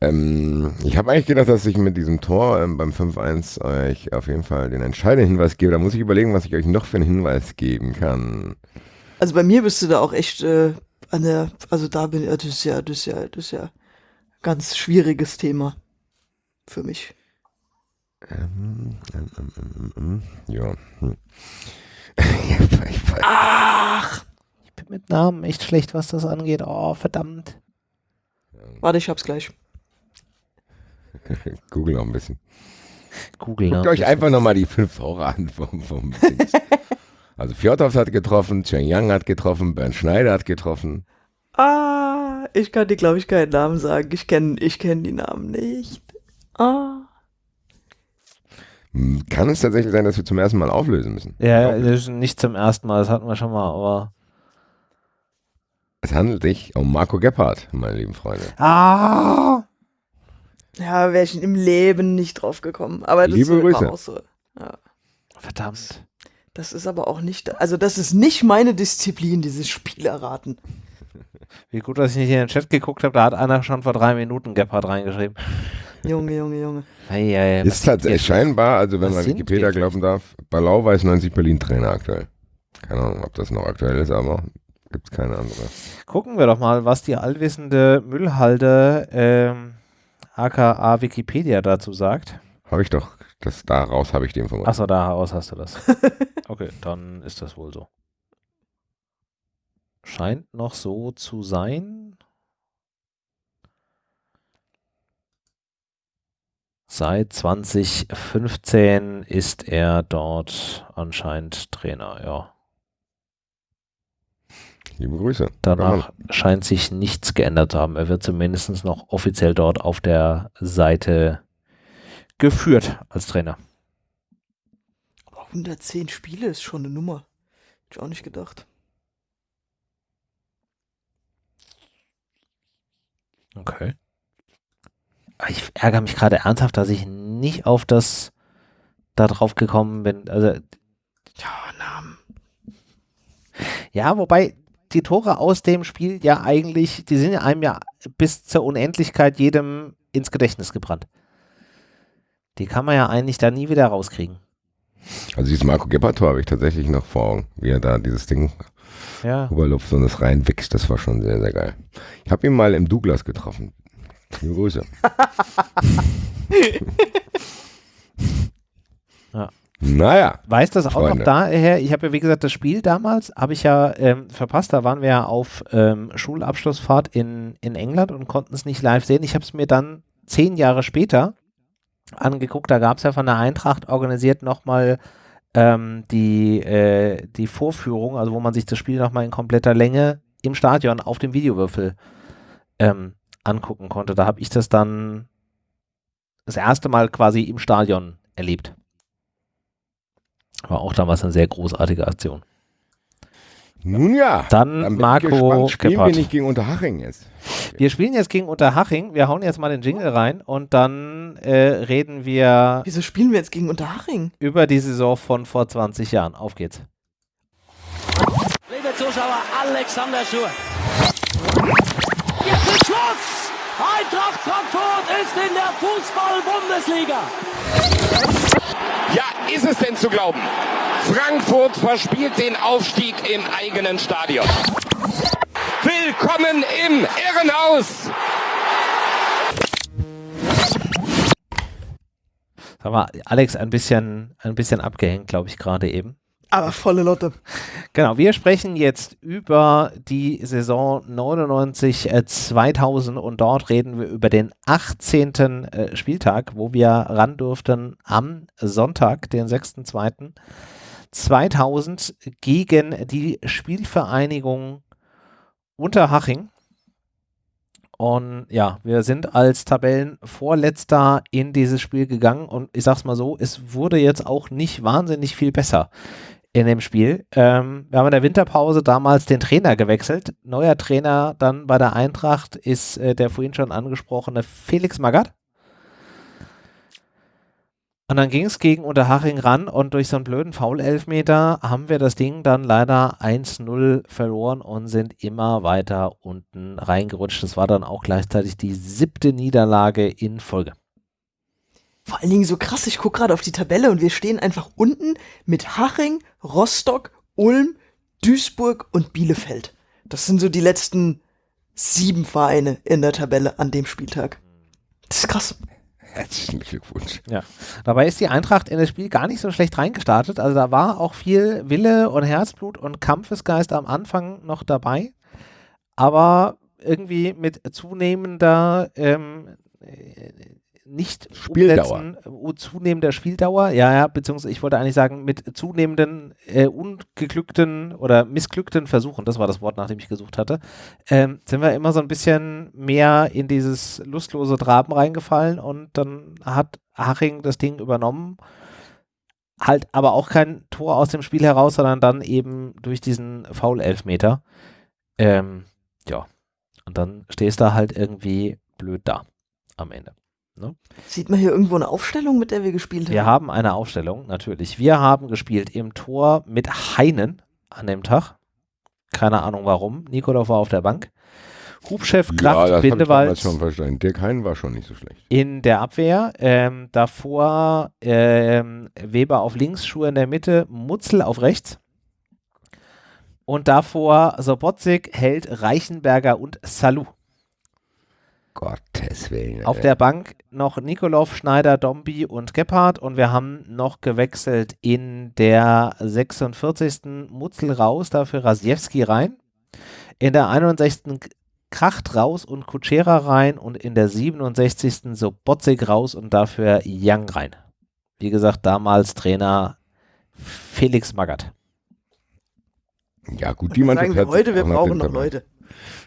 Ähm, ich habe eigentlich gedacht, dass ich mit diesem Tor ähm, beim 5-1 euch auf jeden Fall den entscheidenden Hinweis gebe. Da muss ich überlegen, was ich euch noch für einen Hinweis geben kann. Also bei mir bist du da auch echt äh, an der, also da bin ich, das ist ja, das ist ja, das ist ja ganz schwieriges Thema für mich. Ähm, ähm, ähm, ähm, ähm ja. Hm. Ach, ich bin mit Namen echt schlecht, was das angeht. Oh, verdammt. Warte, ich hab's gleich. Google noch ein bisschen. Google Guckt euch einfach nochmal die fünf Tore an vom, vom Also Fjordhoff hat getroffen, Chen Yang hat getroffen, Bernd Schneider hat getroffen. Ah, ich kann dir, glaube ich, keinen Namen sagen. Ich kenne ich kenn die Namen nicht. Ah. Hm, kann es tatsächlich sein, dass wir zum ersten Mal auflösen müssen? Ja, ist nicht zum ersten Mal, das hatten wir schon mal, aber. Es handelt sich um Marco Gebhardt, meine lieben Freunde. Ah! Ja, wäre ich im Leben nicht drauf gekommen. Aber das Liebe Grüße. Auch so. Ja. Verdammt. Das ist aber auch nicht, also das ist nicht meine Disziplin, dieses Spiel erraten. Wie gut, dass ich nicht in den Chat geguckt habe, da hat einer schon vor drei Minuten Gebhardt reingeschrieben. Junge, Junge, Junge. Ei, ei, ist tatsächlich scheinbar, also wenn was man Wikipedia glauben darf, Ballau weiß 90 Berlin Trainer aktuell. Keine Ahnung, ob das noch aktuell ist, aber gibt es keine andere. Gucken wir doch mal, was die allwissende Müllhalde ähm, aka Wikipedia dazu sagt. Habe ich doch, das daraus habe ich die Information. Achso, daraus hast du das. Okay, dann ist das wohl so. Scheint noch so zu sein. Seit 2015 ist er dort anscheinend Trainer, ja. Liebe Grüße. Danach scheint sich nichts geändert zu haben. Er wird zumindest noch offiziell dort auf der Seite geführt als Trainer. Aber 110 Spiele ist schon eine Nummer. Hätte ich auch nicht gedacht. Okay. Ich ärgere mich gerade ernsthaft, dass ich nicht auf das da drauf gekommen bin. Also, Ja, Namen. ja, wobei die Tore aus dem Spiel ja eigentlich, die sind ja einem ja bis zur Unendlichkeit jedem ins Gedächtnis gebrannt. Die kann man ja eigentlich da nie wieder rauskriegen. Also dieses Marco Gebhardt-Tor habe ich tatsächlich noch vor Augen, wie er da dieses Ding Ja. rüberlupft und es reinwächst. Das war schon sehr, sehr geil. Ich habe ihn mal im Douglas getroffen. Liebe Grüße. Ja. Naja, Weiß das auch Freunde. noch daher? Ich habe ja, wie gesagt, das Spiel damals habe ich ja ähm, verpasst. Da waren wir ja auf ähm, Schulabschlussfahrt in, in England und konnten es nicht live sehen. Ich habe es mir dann zehn Jahre später angeguckt. Da gab es ja von der Eintracht organisiert nochmal ähm, die, äh, die Vorführung, also wo man sich das Spiel nochmal in kompletter Länge im Stadion auf dem Videowürfel ähm, angucken konnte. Da habe ich das dann das erste Mal quasi im Stadion erlebt. War auch damals eine sehr großartige Aktion. nun ja. Dann, Dann Marco. Spielen wir Gebhardt. nicht gegen Unterhaching jetzt. Wir spielen jetzt gegen Unterhaching. Wir hauen jetzt mal den Jingle rein und dann äh, reden wir Wieso spielen wir jetzt gegen Unterhaching? über die Saison von vor 20 Jahren. Auf geht's. Liebe Zuschauer, Alexander Schur. Jetzt ist Schluss! Eintracht Frankfurt ist in der Fußball-Bundesliga. Ist es denn zu glauben? Frankfurt verspielt den Aufstieg im eigenen Stadion. Willkommen im Irrenhaus! Sag mal, Alex ein bisschen, ein bisschen abgehängt, glaube ich, gerade eben. Aber volle Lotte. Genau, wir sprechen jetzt über die Saison 99 äh, 2000 und dort reden wir über den 18. Äh, Spieltag, wo wir ran durften am Sonntag, den 6.2.2000 gegen die Spielvereinigung Unterhaching. Und ja, wir sind als Tabellenvorletzter in dieses Spiel gegangen und ich sag's mal so, es wurde jetzt auch nicht wahnsinnig viel besser in dem Spiel. Ähm, wir haben in der Winterpause damals den Trainer gewechselt. Neuer Trainer dann bei der Eintracht ist äh, der vorhin schon angesprochene Felix Magath. Und dann ging es gegen Unterhaching ran und durch so einen blöden Foul-Elfmeter haben wir das Ding dann leider 1-0 verloren und sind immer weiter unten reingerutscht. Das war dann auch gleichzeitig die siebte Niederlage in Folge. Vor allen Dingen so krass, ich gucke gerade auf die Tabelle und wir stehen einfach unten mit Haching, Rostock, Ulm, Duisburg und Bielefeld. Das sind so die letzten sieben Vereine in der Tabelle an dem Spieltag. Das ist krass. Herzlichen Glückwunsch. Ja. Dabei ist die Eintracht in das Spiel gar nicht so schlecht reingestartet. Also da war auch viel Wille und Herzblut und Kampfesgeist am Anfang noch dabei. Aber irgendwie mit zunehmender ähm, äh, nicht Spieldauer. umsetzen, äh, zunehmender Spieldauer, ja, ja, beziehungsweise ich wollte eigentlich sagen, mit zunehmenden äh, ungeglückten oder missglückten Versuchen, das war das Wort, nach dem ich gesucht hatte, ähm, sind wir immer so ein bisschen mehr in dieses lustlose Traben reingefallen und dann hat Haching das Ding übernommen. Halt aber auch kein Tor aus dem Spiel heraus, sondern dann eben durch diesen Foul-Elfmeter. Ähm, ja. Und dann stehst du halt irgendwie blöd da am Ende. Ne? Sieht man hier irgendwo eine Aufstellung, mit der wir gespielt haben? Wir haben eine Aufstellung, natürlich. Wir haben gespielt im Tor mit Heinen an dem Tag. Keine Ahnung warum. Nikolov war auf der Bank. Hubchef, Kraft, ja, Bindewald. schon verstanden. Dirk Hein war schon nicht so schlecht. In der Abwehr. Ähm, davor ähm, Weber auf links, Schuhe in der Mitte, Mutzel auf rechts. Und davor Sobotzik, Held, Reichenberger und Salou. Gottes Willen. Auf der Bank noch Nikolov, Schneider, Dombi und Gebhardt und wir haben noch gewechselt in der 46. Mutzel raus, dafür Rasiewski rein. In der 61. Kracht raus und Kutschera rein und in der 67. Sobotzig raus und dafür Young rein. Wie gesagt, damals Trainer Felix Magath. Ja, gut, die Mannschaft sagen wir heute, wir brauchen noch Leute.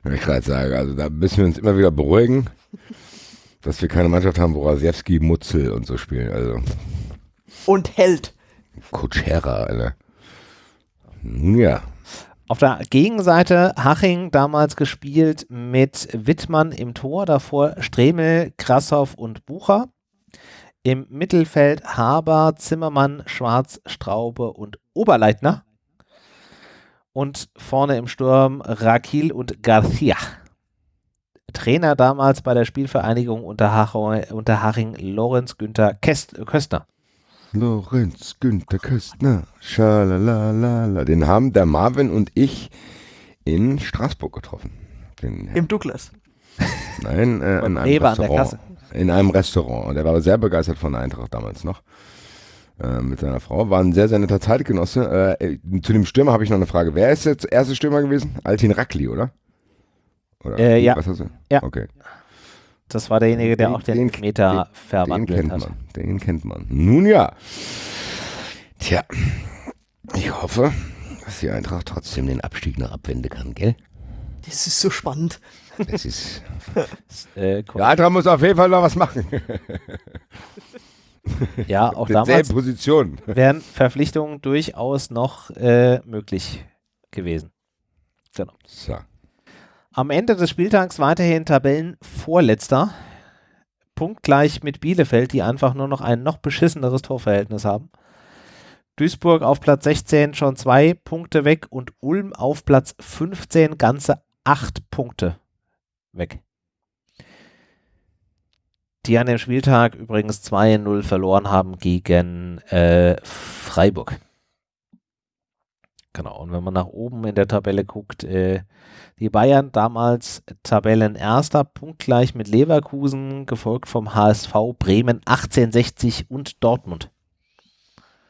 Ja, ich gerade sagen, also da müssen wir uns immer wieder beruhigen, dass wir keine Mannschaft haben, wo Rasiewski, Mutzel und so spielen. Also. Und Held. Kutschera, Alter. Nun ja. Auf der Gegenseite Haching damals gespielt mit Wittmann im Tor, davor Stremel, Krassow und Bucher. Im Mittelfeld Haber, Zimmermann, Schwarz, Straube und Oberleitner und vorne im Sturm Rakil und Garcia. Trainer damals bei der Spielvereinigung unter, Haching, unter Haching Lorenz Günther Köstner. Lorenz Günther Köstner, schalalala. Den haben der Marvin und ich in Straßburg getroffen. Den, Im Douglas. Nein, äh, in einem Restaurant. In einem Restaurant. Und er war sehr begeistert von der Eintracht damals noch. Äh, mit seiner Frau. War ein sehr, sehr netter Zeitgenosse. Äh, zu dem Stürmer habe ich noch eine Frage. Wer ist jetzt erste Stürmer gewesen? Altin Rackli, oder? oder äh, ja. Was hast du? Ja. Okay. Das war derjenige, der den, auch den, den Meter verwandelt den kennt hat. Man, den kennt man. Nun ja. Tja, ich hoffe, dass die Eintracht trotzdem den Abstieg noch abwenden kann, gell? Das ist so spannend. Das ist. äh, cool. Der Eintracht muss auf jeden Fall noch was machen. Ja, auch damals Position. wären Verpflichtungen durchaus noch äh, möglich gewesen. Genau. So. Am Ende des Spieltags weiterhin Tabellenvorletzter. Punktgleich mit Bielefeld, die einfach nur noch ein noch beschisseneres Torverhältnis haben. Duisburg auf Platz 16 schon zwei Punkte weg und Ulm auf Platz 15 ganze acht Punkte weg die an dem Spieltag übrigens 2-0 verloren haben gegen äh, Freiburg. Genau, und wenn man nach oben in der Tabelle guckt, äh, die Bayern damals Tabellenerster, punktgleich mit Leverkusen, gefolgt vom HSV, Bremen 1860 und Dortmund.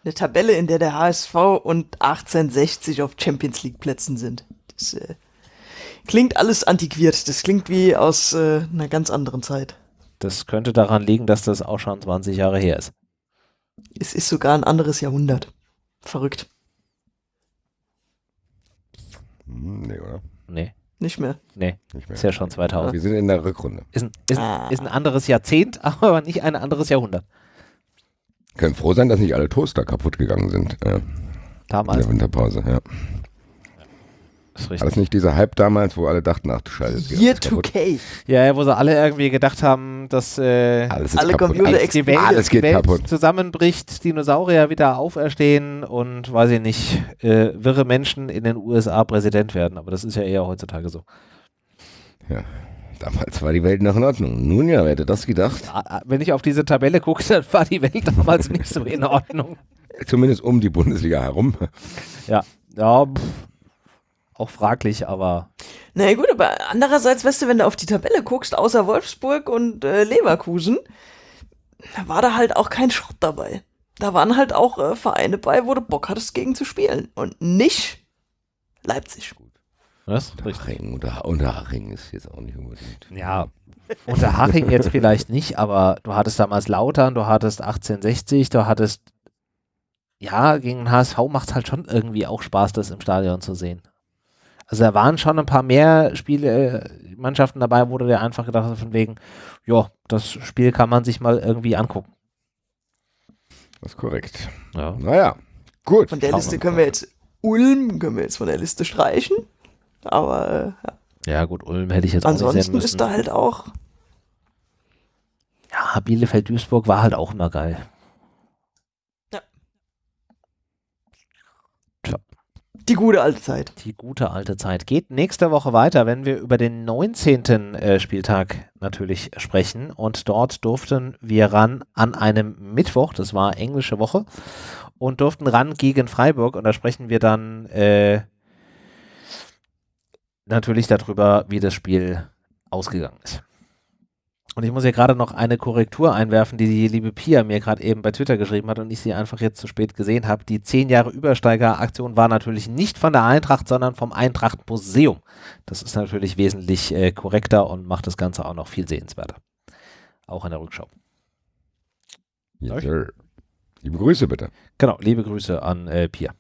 Eine Tabelle, in der der HSV und 1860 auf Champions League Plätzen sind. Das äh, klingt alles antiquiert. Das klingt wie aus äh, einer ganz anderen Zeit. Das könnte daran liegen, dass das auch schon 20 Jahre her ist. Es ist sogar ein anderes Jahrhundert. Verrückt. Hm, nee, oder? Nee. Nicht mehr. Nee, nicht mehr. ist ja schon 2000. Wir sind in der Rückrunde. Ist ein, ist, ah. ist ein anderes Jahrzehnt, aber nicht ein anderes Jahrhundert. Können froh sein, dass nicht alle Toaster kaputt gegangen sind. Äh, Damals. In der Winterpause, ja. Das War das nicht dieser Hype damals, wo alle dachten, ach du Scheiße. Year 2K. Ja, wo sie alle irgendwie gedacht haben, dass äh, alles alle kaputt. Computer alles, die Welt, alles geht Welt kaputt. zusammenbricht, Dinosaurier wieder auferstehen und weiß ich nicht, äh, wirre Menschen in den USA Präsident werden. Aber das ist ja eher heutzutage so. Ja. Damals war die Welt noch in Ordnung. Nun ja, wer hätte das gedacht? Wenn ich auf diese Tabelle gucke, dann war die Welt damals nicht so in Ordnung. Zumindest um die Bundesliga herum. Ja, ja, pff auch fraglich, aber. Na naja, gut, aber andererseits, weißt du, wenn du auf die Tabelle guckst, außer Wolfsburg und äh, Leverkusen, war da halt auch kein Schrott dabei. Da waren halt auch äh, Vereine bei, wo du Bock hattest, gegen zu spielen. Und nicht Leipzig. Was? Unterhaching, unter, Unterhaching ist jetzt auch nicht unbedingt. Ja, Unterhaching jetzt vielleicht nicht, aber du hattest damals Lautern, du hattest 1860, du hattest. Ja, gegen den HSV macht es halt schon irgendwie auch Spaß, das im Stadion zu sehen. Also da waren schon ein paar mehr Spiele, äh, Mannschaften dabei, wo du dir einfach gedacht hast, von wegen, ja, das Spiel kann man sich mal irgendwie angucken. Das ist korrekt. Ja. Naja, gut. Von der Liste können wir jetzt Ulm, können wir jetzt von der Liste streichen. Aber äh, ja. ja. gut, Ulm hätte ich jetzt Ansonsten auch nicht sehen müssen. ist da halt auch Ja, Bielefeld-Duisburg war halt auch immer geil. Gute alte Zeit. Die gute alte Zeit. Geht nächste Woche weiter, wenn wir über den 19. Äh, Spieltag natürlich sprechen. Und dort durften wir ran an einem Mittwoch, das war englische Woche, und durften ran gegen Freiburg. Und da sprechen wir dann äh, natürlich darüber, wie das Spiel ausgegangen ist. Und ich muss hier gerade noch eine Korrektur einwerfen, die die liebe Pia mir gerade eben bei Twitter geschrieben hat und ich sie einfach jetzt zu spät gesehen habe. Die 10 Jahre Übersteiger-Aktion war natürlich nicht von der Eintracht, sondern vom Eintracht-Museum. Das ist natürlich wesentlich äh, korrekter und macht das Ganze auch noch viel sehenswerter. Auch in der Rückschau. Yes, sir. Liebe Grüße bitte. Genau, liebe Grüße an äh, Pia.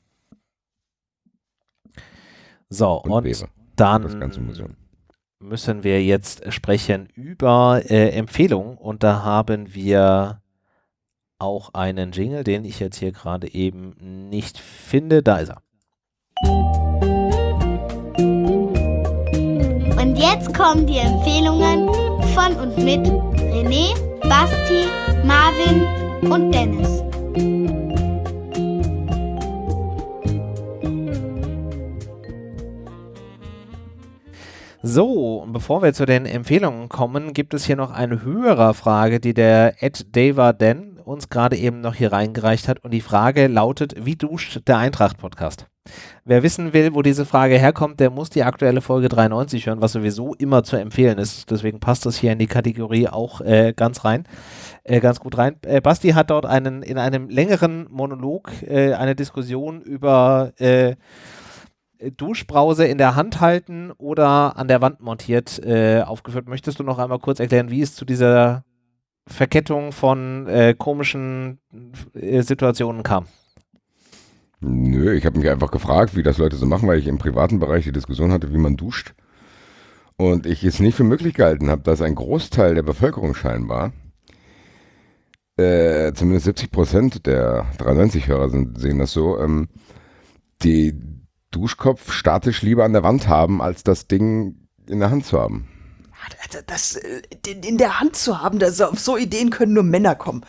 So, und, und dann das ganze Museum müssen wir jetzt sprechen über äh, Empfehlungen und da haben wir auch einen Jingle, den ich jetzt hier gerade eben nicht finde. Da ist er. Und jetzt kommen die Empfehlungen von und mit René, Basti, Marvin und Dennis. So, bevor wir zu den Empfehlungen kommen, gibt es hier noch eine höhere Frage, die der Ed Daver uns gerade eben noch hier reingereicht hat. Und die Frage lautet: Wie duscht der Eintracht-Podcast? Wer wissen will, wo diese Frage herkommt, der muss die aktuelle Folge 93 hören, was sowieso immer zu empfehlen ist. Deswegen passt das hier in die Kategorie auch äh, ganz rein, äh, ganz gut rein. Äh, Basti hat dort einen in einem längeren Monolog äh, eine Diskussion über äh, Duschbrause in der Hand halten oder an der Wand montiert äh, aufgeführt. Möchtest du noch einmal kurz erklären, wie es zu dieser Verkettung von äh, komischen äh, Situationen kam? Nö, ich habe mich einfach gefragt, wie das Leute so machen, weil ich im privaten Bereich die Diskussion hatte, wie man duscht. Und ich es nicht für möglich gehalten habe, dass ein Großteil der Bevölkerung scheinbar, äh, zumindest 70 Prozent der 93-Hörer sehen das so, ähm, die Duschkopf statisch lieber an der Wand haben, als das Ding in der Hand zu haben. Also das äh, in der Hand zu haben, das, auf so Ideen können nur Männer kommen.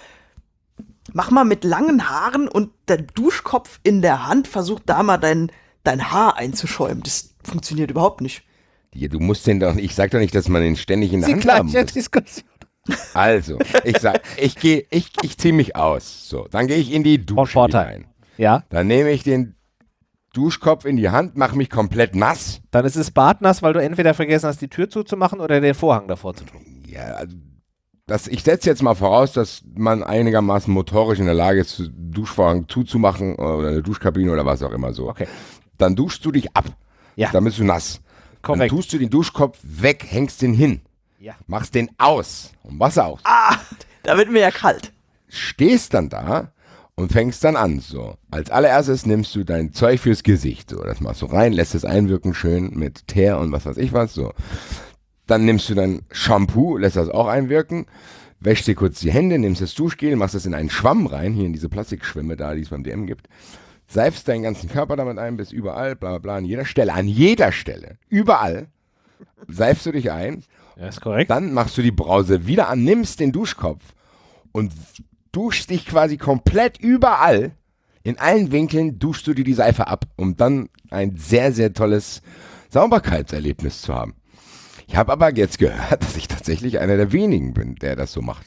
Mach mal mit langen Haaren und der Duschkopf in der Hand, versuch da mal dein, dein Haar einzuschäumen. Das funktioniert überhaupt nicht. Ja, du musst den doch, ich sag doch nicht, dass man den ständig in der Sie Hand haben muss. Diskussion. Also, ich sag, ich gehe, ich, ich ziehe mich aus. So, dann gehe ich in die Dusche rein. Ja. Dann nehme ich den Duschkopf in die Hand, mach mich komplett nass. Dann ist es badnass, weil du entweder vergessen hast, die Tür zuzumachen oder den Vorhang davor zu tun. Ja, also das, ich setze jetzt mal voraus, dass man einigermaßen motorisch in der Lage ist, Duschvorhang zuzumachen oder eine Duschkabine oder was auch immer so. Okay. Dann duschst du dich ab. Ja. Dann bist du nass. Korrekt. Dann tust du den Duschkopf weg, hängst den hin. Ja. Machst den aus. Und Wasser aus. Ah, da wird mir ja kalt. Stehst dann da und fängst dann an. So, als allererstes nimmst du dein Zeug fürs Gesicht. So, das machst du rein, lässt es einwirken schön mit Teer und was weiß ich was. So, dann nimmst du dein Shampoo, lässt das auch einwirken, wäschst dir kurz die Hände, nimmst das Duschgel, machst das in einen Schwamm rein, hier in diese Plastikschwimme da, die es beim DM gibt. Seifst deinen ganzen Körper damit ein, bis überall, bla bla bla, an jeder Stelle, an jeder Stelle, überall, seifst du dich ein. Ja, ist korrekt. Dann machst du die Brause wieder an, nimmst den Duschkopf und duschst dich quasi komplett überall, in allen Winkeln duschst du dir die Seife ab, um dann ein sehr, sehr tolles Sauberkeitserlebnis zu haben. Ich habe aber jetzt gehört, dass ich tatsächlich einer der wenigen bin, der das so macht.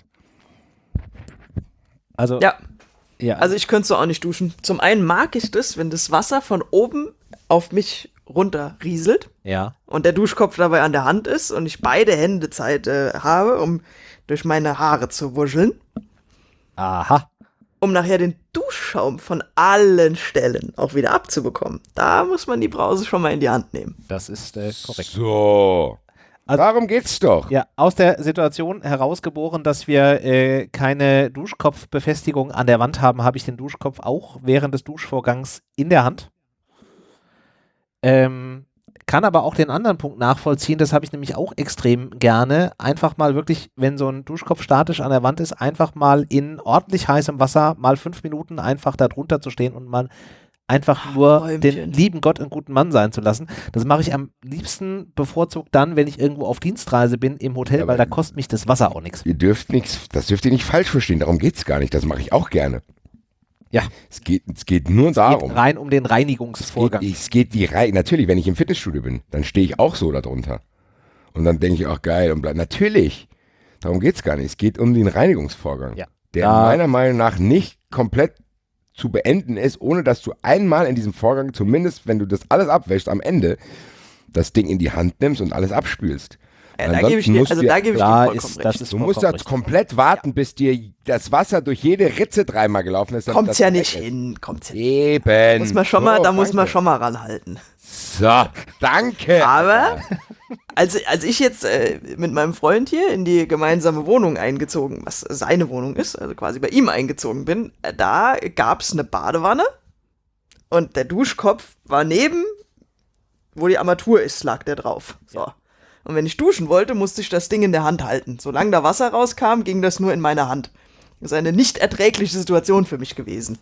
Also, ja. ja. Also ich könnte so auch nicht duschen. Zum einen mag ich das, wenn das Wasser von oben auf mich runter rieselt. Ja. Und der Duschkopf dabei an der Hand ist und ich beide Hände Zeit äh, habe, um durch meine Haare zu wuscheln. Aha. Um nachher den Duschschaum von allen Stellen auch wieder abzubekommen. Da muss man die Brause schon mal in die Hand nehmen. Das ist äh, korrekt. So. Also, Darum geht's doch. Ja, aus der Situation herausgeboren, dass wir äh, keine Duschkopfbefestigung an der Wand haben, habe ich den Duschkopf auch während des Duschvorgangs in der Hand. Ähm, kann aber auch den anderen Punkt nachvollziehen, das habe ich nämlich auch extrem gerne. Einfach mal wirklich, wenn so ein Duschkopf statisch an der Wand ist, einfach mal in ordentlich heißem Wasser mal fünf Minuten einfach da drunter zu stehen und mal einfach nur Räumchen. den lieben Gott einen guten Mann sein zu lassen. Das mache ich am liebsten bevorzugt dann, wenn ich irgendwo auf Dienstreise bin im Hotel, ja, weil da kostet mich das Wasser auch nichts. Ihr dürft nichts, das dürft ihr nicht falsch verstehen, darum geht es gar nicht, das mache ich auch gerne. Ja. Es geht, es geht nur es darum. Geht rein um den Reinigungsvorgang. Es geht, es geht die Rein natürlich, wenn ich im Fitnessstudio bin, dann stehe ich auch so darunter. Und dann denke ich auch geil und bleib. Natürlich. Darum geht es gar nicht. Es geht um den Reinigungsvorgang. Ja. Der da meiner Meinung nach nicht komplett zu beenden ist, ohne dass du einmal in diesem Vorgang, zumindest wenn du das alles abwäschst, am Ende das Ding in die Hand nimmst und alles abspülst. Ja, da gebe ich dir, also da gebe ich dir ist, das ist Du musst jetzt komplett warten, ja. bis dir das Wasser durch jede Ritze dreimal gelaufen ist. Kommt's ja nicht hin, kommt's ja Eben. Muss man schon so, mal, da danke. muss man schon mal ranhalten. So, danke. Aber als, als ich jetzt äh, mit meinem Freund hier in die gemeinsame Wohnung eingezogen, was seine Wohnung ist, also quasi bei ihm eingezogen bin, äh, da gab's eine Badewanne und der Duschkopf war neben, wo die Armatur ist, lag der drauf. So. Ja. Und wenn ich duschen wollte, musste ich das Ding in der Hand halten. Solange da Wasser rauskam, ging das nur in meine Hand. Das ist eine nicht erträgliche Situation für mich gewesen.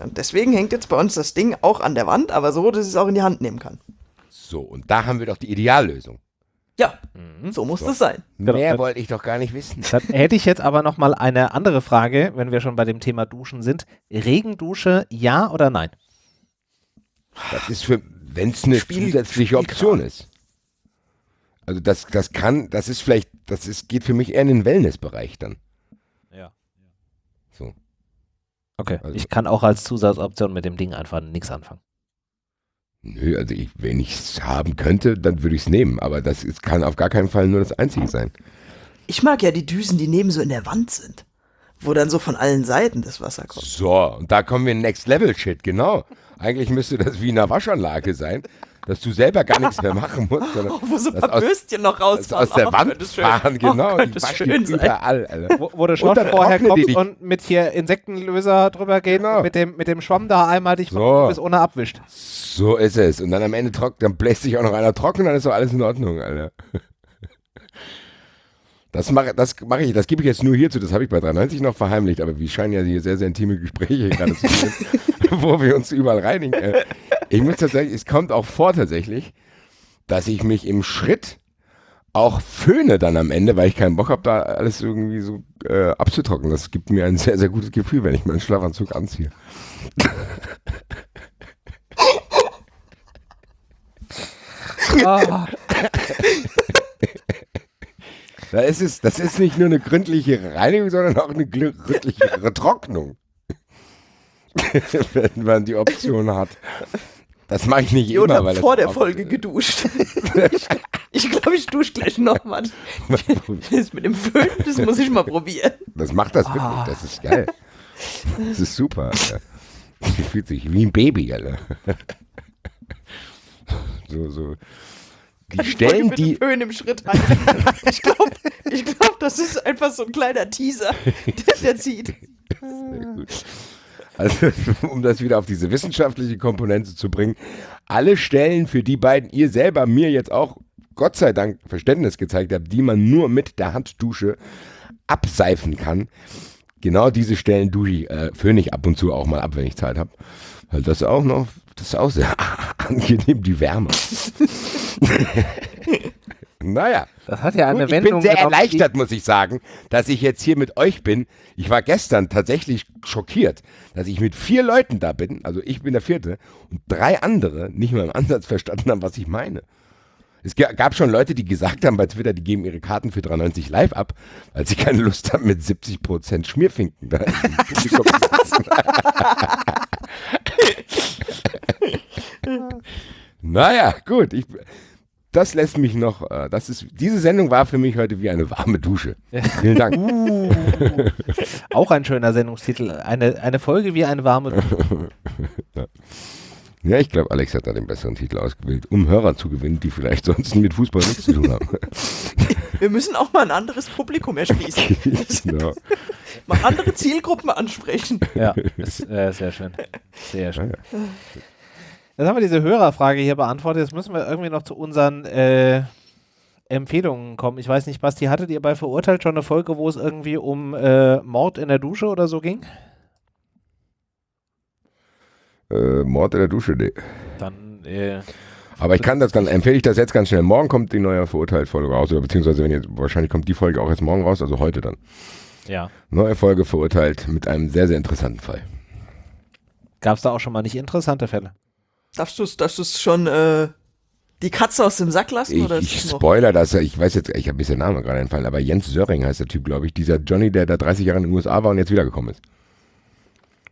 Und deswegen hängt jetzt bei uns das Ding auch an der Wand, aber so, dass ich es auch in die Hand nehmen kann. So, und da haben wir doch die Ideallösung. Ja, mhm. so muss so. das sein. Mehr wollte ich doch gar nicht wissen. Dann hätte ich jetzt aber noch mal eine andere Frage, wenn wir schon bei dem Thema Duschen sind. Regendusche, ja oder nein? Das ist für, wenn es eine Spiel, zusätzliche Option ist. Also das, das kann, das ist vielleicht, das ist, geht für mich eher in den Wellnessbereich dann. Ja. So. Okay. Also, ich kann auch als Zusatzoption mit dem Ding einfach nichts anfangen. Nö, also ich, wenn ich es haben könnte, dann würde ich es nehmen. Aber das ist, kann auf gar keinen Fall nur das Einzige sein. Ich mag ja die Düsen, die neben so in der Wand sind. Wo dann so von allen Seiten das Wasser kommt. So, und da kommen wir in Next Level Shit, genau. Eigentlich müsste das wie in einer Waschanlage sein dass du selber gar nichts mehr machen musst. Sondern Wo so ein paar Bürstchen noch rausfahren. Aus der oh, Wand fahren, genau. Oh, die waschen überall, Alter. Wo, wo du schon vorher kommst und mit hier Insektenlöser drüber geht genau. mit dem, mit dem Schwamm da einmal dich so. bis ohne abwischt. So ist es. Und dann am Ende trocknet, dann bläst sich auch noch einer trocken, dann ist doch alles in Ordnung, Alter. Das mache das mach ich, das gebe ich jetzt nur hierzu, das habe ich bei 93 noch verheimlicht, aber wir scheinen ja hier sehr, sehr intime Gespräche gerade zu führen, wo wir uns überall reinigen. Äh, ich muss tatsächlich, es kommt auch vor tatsächlich, dass ich mich im Schritt auch föhne dann am Ende, weil ich keinen Bock habe, da alles irgendwie so äh, abzutrocknen. Das gibt mir ein sehr, sehr gutes Gefühl, wenn ich meinen Schlafanzug anziehe. oh. Da ist es, das ist nicht nur eine gründliche Reinigung, sondern auch eine gründliche Trocknung. Wenn man die Option hat. Das mache ich nicht ich immer. Weil vor der Folge geduscht. ich glaube, ich dusche gleich nochmal. Das mit dem Föhn, das muss ich mal probieren. Das macht das wirklich. Ah. Das ist geil. Das ist super. Alter. Das fühlt sich wie ein Baby, Alter. So, so die Stellen, die. Föhn im Schritt ich glaube, ich glaub, das ist einfach so ein kleiner Teaser, der, der zieht. Sehr gut. Also, um das wieder auf diese wissenschaftliche Komponente zu bringen, alle Stellen, für die beiden ihr selber mir jetzt auch Gott sei Dank Verständnis gezeigt habt, die man nur mit der Handdusche abseifen kann, genau diese Stellen dusche ich, äh, föhne ich ab und zu auch mal ab, wenn ich Zeit habe. Weil das auch noch das ist auch sehr angenehm, die Wärme. naja. Das hat ja eine Gut, Wendung. Ich bin sehr erleichtert, muss ich sagen, dass ich jetzt hier mit euch bin. Ich war gestern tatsächlich schockiert, dass ich mit vier Leuten da bin, also ich bin der vierte, und drei andere nicht mal im Ansatz verstanden haben, was ich meine. Es gab schon Leute, die gesagt haben bei Twitter, die geben ihre Karten für 93 live ab, weil sie keine Lust haben, mit 70% Schmierfinken da im Publikum zu sitzen. naja, gut. Ich, das lässt mich noch, äh, das ist, diese Sendung war für mich heute wie eine warme Dusche. Vielen Dank. Uh, auch ein schöner Sendungstitel. Eine, eine Folge wie eine warme Dusche. Ja, ich glaube, Alex hat da den besseren Titel ausgewählt, um Hörer zu gewinnen, die vielleicht sonst mit Fußball nichts zu tun haben. Wir müssen auch mal ein anderes Publikum erschließen. genau. mal andere Zielgruppen ansprechen. Ja, ist, äh, sehr schön. Sehr schön. Ja, ja. Jetzt haben wir diese Hörerfrage hier beantwortet. Jetzt müssen wir irgendwie noch zu unseren äh, Empfehlungen kommen. Ich weiß nicht, Basti, hattet ihr bei Verurteilt schon eine Folge, wo es irgendwie um äh, Mord in der Dusche oder so ging? Äh, Mord in der Dusche, nee. Dann, äh, Aber ich kann das, dann empfehle ich das jetzt ganz schnell. Morgen kommt die neue Verurteilt-Folge raus, oder beziehungsweise wenn jetzt, wahrscheinlich kommt die Folge auch jetzt morgen raus, also heute dann. Ja. Neue Folge Verurteilt mit einem sehr, sehr interessanten Fall. Gab es da auch schon mal nicht interessante Fälle? Darfst du es darfst schon äh, die Katze aus dem Sack lassen? Ich, oder ist ich spoiler das, ich weiß jetzt, ich habe mir der Name gerade entfallen, aber Jens Söring heißt der Typ, glaube ich. Dieser Johnny, der da 30 Jahre in den USA war und jetzt wiedergekommen ist.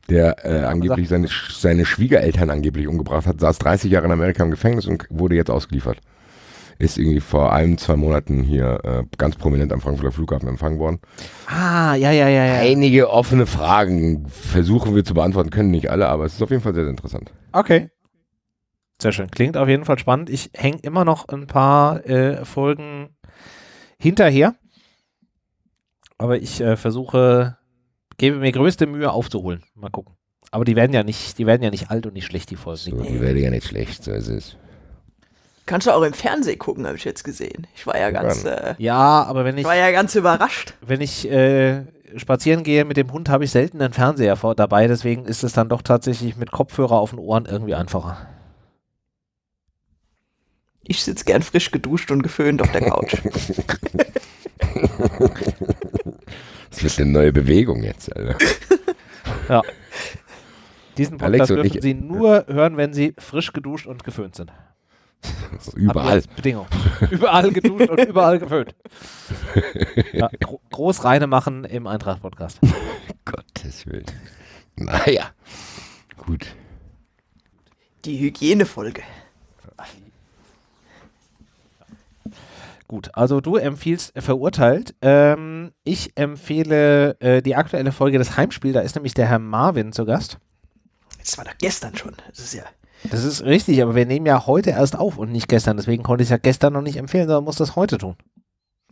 Der äh, angeblich seine, seine Schwiegereltern angeblich umgebracht hat, saß 30 Jahre in Amerika im Gefängnis und wurde jetzt ausgeliefert. Ist irgendwie vor ein, zwei Monaten hier äh, ganz prominent am Frankfurter Flughafen empfangen worden. Ah, ja, ja, ja, ja. Einige offene Fragen versuchen wir zu beantworten, können nicht alle, aber es ist auf jeden Fall sehr, sehr interessant. Okay. Sehr schön. Klingt auf jeden Fall spannend. Ich hänge immer noch ein paar äh, Folgen hinterher. Aber ich äh, versuche, gebe mir größte Mühe aufzuholen. Mal gucken. Aber die werden ja nicht, die werden ja nicht alt und nicht schlecht, die Folgen. So, die werde ja nicht schlecht, so ist es. Kannst du auch im Fernsehen gucken, habe ich jetzt gesehen. Ich war ja ganz, äh, Ja, aber wenn ich, ich war ja ganz überrascht. wenn ich äh, spazieren gehe mit dem Hund, habe ich selten einen Fernseher vor, dabei. Deswegen ist es dann doch tatsächlich mit Kopfhörer auf den Ohren irgendwie einfacher. Ich sitze gern frisch geduscht und geföhnt auf der Couch. Das wird eine neue Bewegung jetzt, Alter. Ja. Diesen Podcast dürfen ich- Sie nur hören, wenn Sie frisch geduscht und geföhnt sind. So überall. Bedingung. überall geduscht und überall geföhnt. Ja, gro groß reine machen im Eintracht-Podcast. Gottes Willen. Naja. Gut. Die Hygienefolge. Gut, also du empfiehlst verurteilt. Ähm, ich empfehle äh, die aktuelle Folge des Heimspiels. Da ist nämlich der Herr Marvin zu Gast. Das war doch gestern schon. Das ist ja. Das ist richtig, aber wir nehmen ja heute erst auf und nicht gestern. Deswegen konnte ich es ja gestern noch nicht empfehlen, sondern muss das heute tun.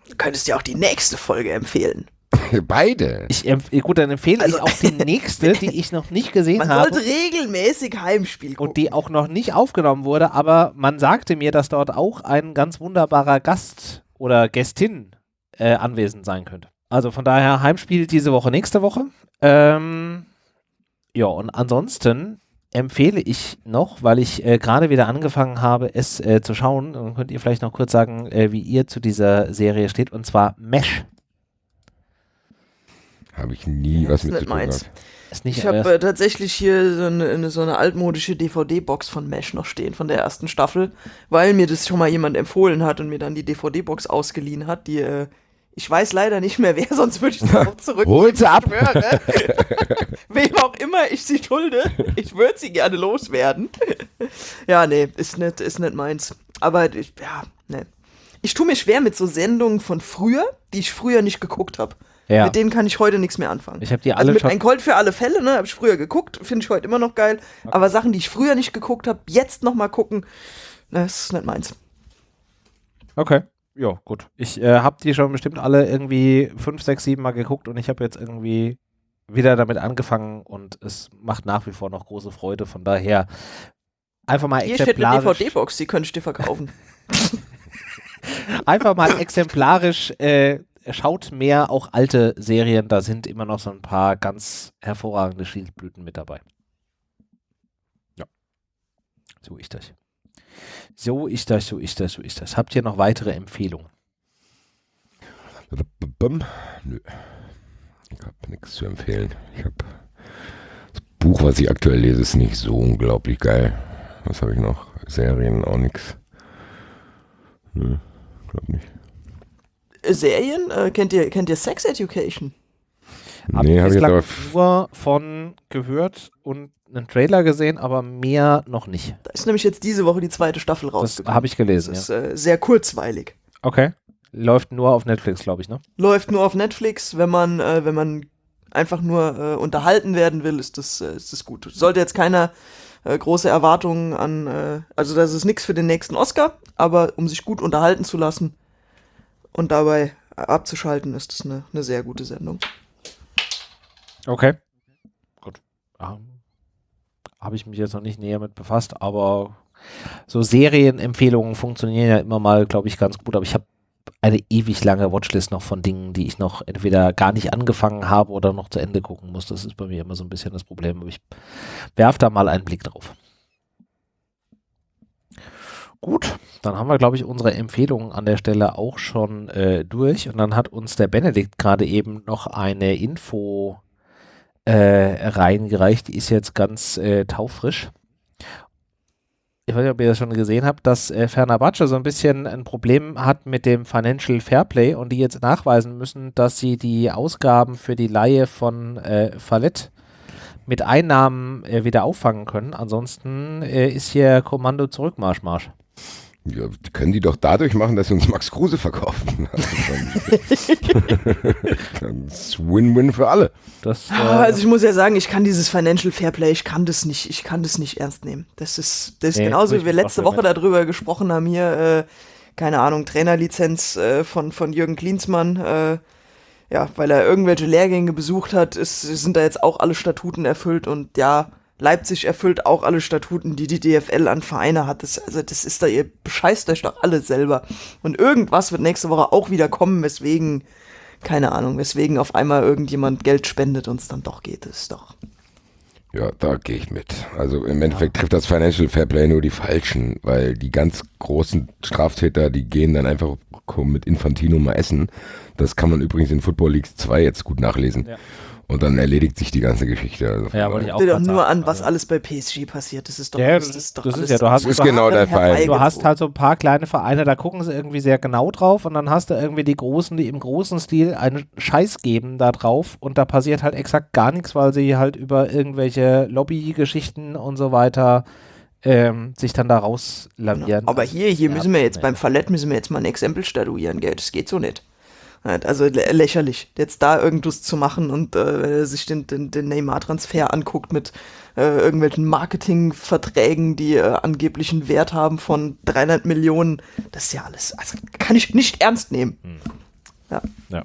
Du könntest ja auch die nächste Folge empfehlen. Beide. Ich gut, dann empfehle Also- ich auch die nächste, die ich noch nicht gesehen Man habe. sollte regelmäßig Heimspiel gucken. und die auch noch nicht aufgenommen wurde, aber man sagte mir, dass dort auch ein ganz wunderbarer Gast oder Gästin äh, anwesend sein könnte. Also von daher Heimspiel diese Woche, nächste Woche. Ähm, ja, und ansonsten empfehle ich noch, weil ich äh, gerade wieder angefangen habe, es äh, zu schauen, dann könnt ihr vielleicht noch kurz sagen, äh, wie ihr zu dieser Serie steht, und zwar Mesh. Habe ich nie was ist mit nicht zu tun meins. gehabt. Ist nicht Ich habe äh, tatsächlich hier so eine, eine- so eine altmodische DVD-Box von Mesh noch stehen, von der ersten Staffel, weil mir das schon mal jemand empfohlen hat und mir dann die DVD-Box ausgeliehen hat, die, äh, ich weiß leider nicht mehr wer, sonst würde ich sie auch zurück. Hol sie ab. schwöre. Wem auch immer ich sie schulde, ich würde sie gerne loswerden. ja, nee, ist nicht, ist nicht meins. Aber ich, ja, nee. Ich tue mir schwer mit so Sendungen von früher, die ich früher nicht geguckt habe. Ja. Mit denen kann ich heute nichts mehr anfangen. Ich habe die Also alle mit schon. Ein Colt für alle Fälle, ne, habe ich früher geguckt, finde ich heute immer noch geil. Aber Sachen, die ich früher nicht geguckt habe, jetzt noch mal gucken, das ist nicht meins. Okay. Ja, gut. Ich äh, habe die schon bestimmt alle irgendwie fünf, sechs, sieben Mal geguckt und ich habe jetzt irgendwie wieder damit angefangen und es macht nach wie vor noch große Freude. Von daher einfach mal Hier steht eine exemplarisch, DVD-Box, die könnte ich dir verkaufen. einfach mal exemplarisch äh, schaut mehr auch alte Serien. Da sind immer noch so ein paar ganz hervorragende Schildblüten mit dabei. Ja. So ist das. So ist das, so ist das, so ist das. Habt ihr noch weitere Empfehlungen? Nö. Ich habe nichts zu empfehlen. Ich habe das Buch, was ich aktuell lese, ist nicht so unglaublich geil. Was habe ich noch? Serien auch nichts. Nö, glaub nicht. Serien? Äh, kennt, ihr, kennt ihr Sex Education? Hab Nee, habe ich jetzt bislang aber. nur von gehört und einen Trailer gesehen, aber mehr noch nicht. Da ist nämlich jetzt diese Woche die zweite Staffel Das rausgekommen. habe ich gelesen. Das Ja. ist äh, sehr kurzweilig. Okay. Läuft nur auf Netflix, glaube ich, ne? Läuft nur auf Netflix, wenn man, äh, wenn man einfach nur äh, unterhalten werden will, ist das, äh, ist das gut. Sollte jetzt keiner äh, große Erwartungen an, äh, also das ist nichts für den nächsten Oscar, aber um sich gut unterhalten zu lassen und dabei abzuschalten, ist das eine, eine sehr gute Sendung. Okay. Gut. Ähm, habe ich mich jetzt noch nicht näher mit befasst, aber so Serienempfehlungen funktionieren ja immer mal, glaube ich, ganz gut. Aber ich habe eine ewig lange Watchlist noch von Dingen, die ich noch entweder gar nicht angefangen habe oder noch zu Ende gucken muss. Das ist bei mir immer so ein bisschen das Problem. Aber ich werfe da mal einen Blick drauf. Gut, dann haben wir, glaube ich, unsere Empfehlungen an der Stelle auch schon äh, durch. Und dann hat uns der Benedikt gerade eben noch eine Info äh, reingereicht. Die ist jetzt ganz äh, taufrisch. Ich weiß nicht, ob ihr das schon gesehen habt, dass äh, Fenerbahce so ein bisschen ein Problem hat mit dem Financial Fairplay und die jetzt nachweisen müssen, dass sie die Ausgaben für die Leihe von äh, Fallett mit Einnahmen äh, wieder auffangen können. Ansonsten äh, ist hier Kommando zurück, Marsch, Marsch. Ja, können die doch dadurch machen, dass sie uns Max Kruse verkaufen. das ist Win-Win für alle. Das, äh also ich muss ja sagen, ich kann dieses Financial Fairplay, ich kann das nicht, ich kann das nicht ernst nehmen. Das ist, das ist nee, genauso, wie wir letzte Woche darüber gesprochen haben hier, äh, keine Ahnung, Trainerlizenz äh, von, von Jürgen Klinsmann, äh, ja, weil er irgendwelche Lehrgänge besucht hat, ist, sind da jetzt auch alle Statuten erfüllt und ja, Leipzig erfüllt auch alle Statuten, die die DFL an Vereine hat. Das, also das ist da, ihr bescheißt euch doch alle selber. Und irgendwas wird nächste Woche auch wieder kommen, weswegen, keine Ahnung, weswegen auf einmal irgendjemand Geld spendet und es dann doch geht. Das ist doch. Ja, da gehe ich mit. Also im Endeffekt ja. trifft das Financial Fairplay nur die Falschen, weil die ganz großen Straftäter, die gehen dann einfach mit Infantino mal essen. Das kann man übrigens in Football League 2 jetzt gut nachlesen. Ja. Und dann erledigt sich die ganze Geschichte. Also ja, wollte ich auch doch nur an, was also alles bei PSG passiert. Das ist doch, ja, das, ist doch das ist ja, du hast, ist genau der Fall. Du hast halt so ein paar kleine Vereine, da gucken sie irgendwie sehr genau drauf und dann hast du irgendwie die Großen, die im großen Stil einen Scheiß geben da drauf und da passiert halt exakt gar nichts, weil sie halt über irgendwelche Lobbygeschichten und so weiter ähm, sich dann da rauslavieren. Genau. Aber hier, hier müssen wir jetzt beim Fallett müssen wir jetzt mal ein Exempel statuieren, gell? Das geht so nicht. Also lächerlich, jetzt da irgendwas zu machen und äh, sich den, den, den Neymar-Transfer anguckt mit äh, irgendwelchen Marketingverträgen, die äh, angeblich einen Wert haben von 300 Millionen. Das ist ja alles, also kann ich nicht ernst nehmen. Hm. Ja. ja.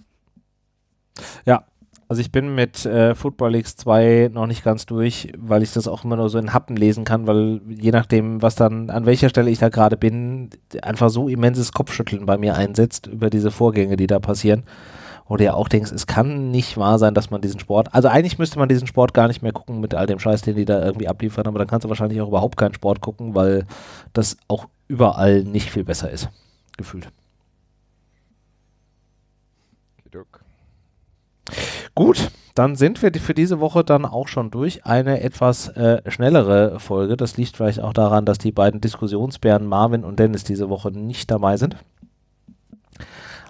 Ja, also ich bin mit äh, Football League 2 noch nicht ganz durch, weil ich das auch immer nur so in Happen lesen kann, weil je nachdem, was dann, an welcher Stelle ich da gerade bin, einfach so immenses Kopfschütteln bei mir einsetzt über diese Vorgänge, die da passieren. Oder ja auch denkst, es kann nicht wahr sein, dass man diesen Sport, also eigentlich müsste man diesen Sport gar nicht mehr gucken mit all dem Scheiß, den die da irgendwie abliefern, aber dann kannst du wahrscheinlich auch überhaupt keinen Sport gucken, weil das auch überall nicht viel besser ist, gefühlt. Dirk. Gut, dann sind wir für diese Woche dann auch schon durch. Eine etwas äh, schnellere Folge. Das liegt vielleicht auch daran, dass die beiden Diskussionsbären Marvin und Dennis diese Woche nicht dabei sind.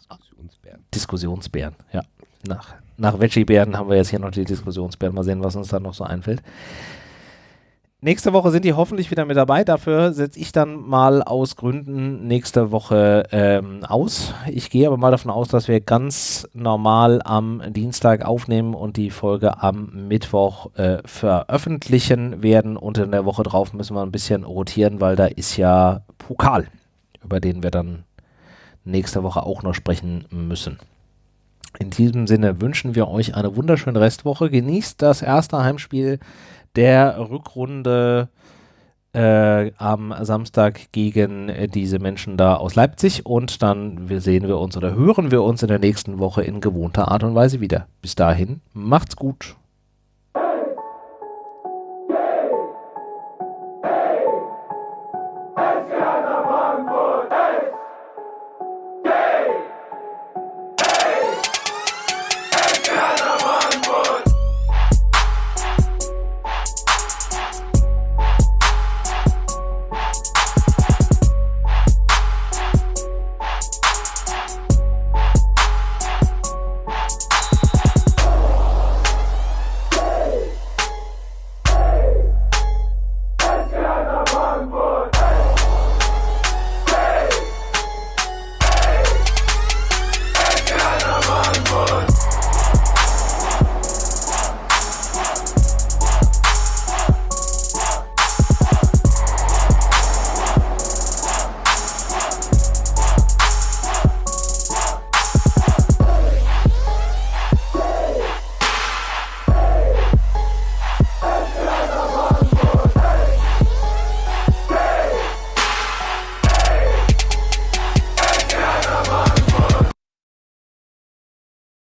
Diskussionsbären. Diskussionsbären, ja. Nach, nach Veggie-Bären haben wir jetzt hier noch die Diskussionsbären. Mal sehen, was uns da noch so einfällt. Nächste Woche sind die hoffentlich wieder mit dabei. Dafür setze ich dann mal aus Gründen nächste Woche ähm, aus. Ich gehe aber mal davon aus, dass wir ganz normal am Dienstag aufnehmen und die Folge am Mittwoch äh, veröffentlichen werden. Und in der Woche drauf müssen wir ein bisschen rotieren, weil da ist ja Pokal, über den wir dann nächste Woche auch noch sprechen müssen. In diesem Sinne wünschen wir euch eine wunderschöne Restwoche. Genießt das erste Heimspiel der Rückrunde äh, am Samstag gegen äh, diese Menschen da aus Leipzig und dann sehen wir uns oder hören wir uns in der nächsten Woche in gewohnter Art und Weise wieder. Bis dahin, macht's gut.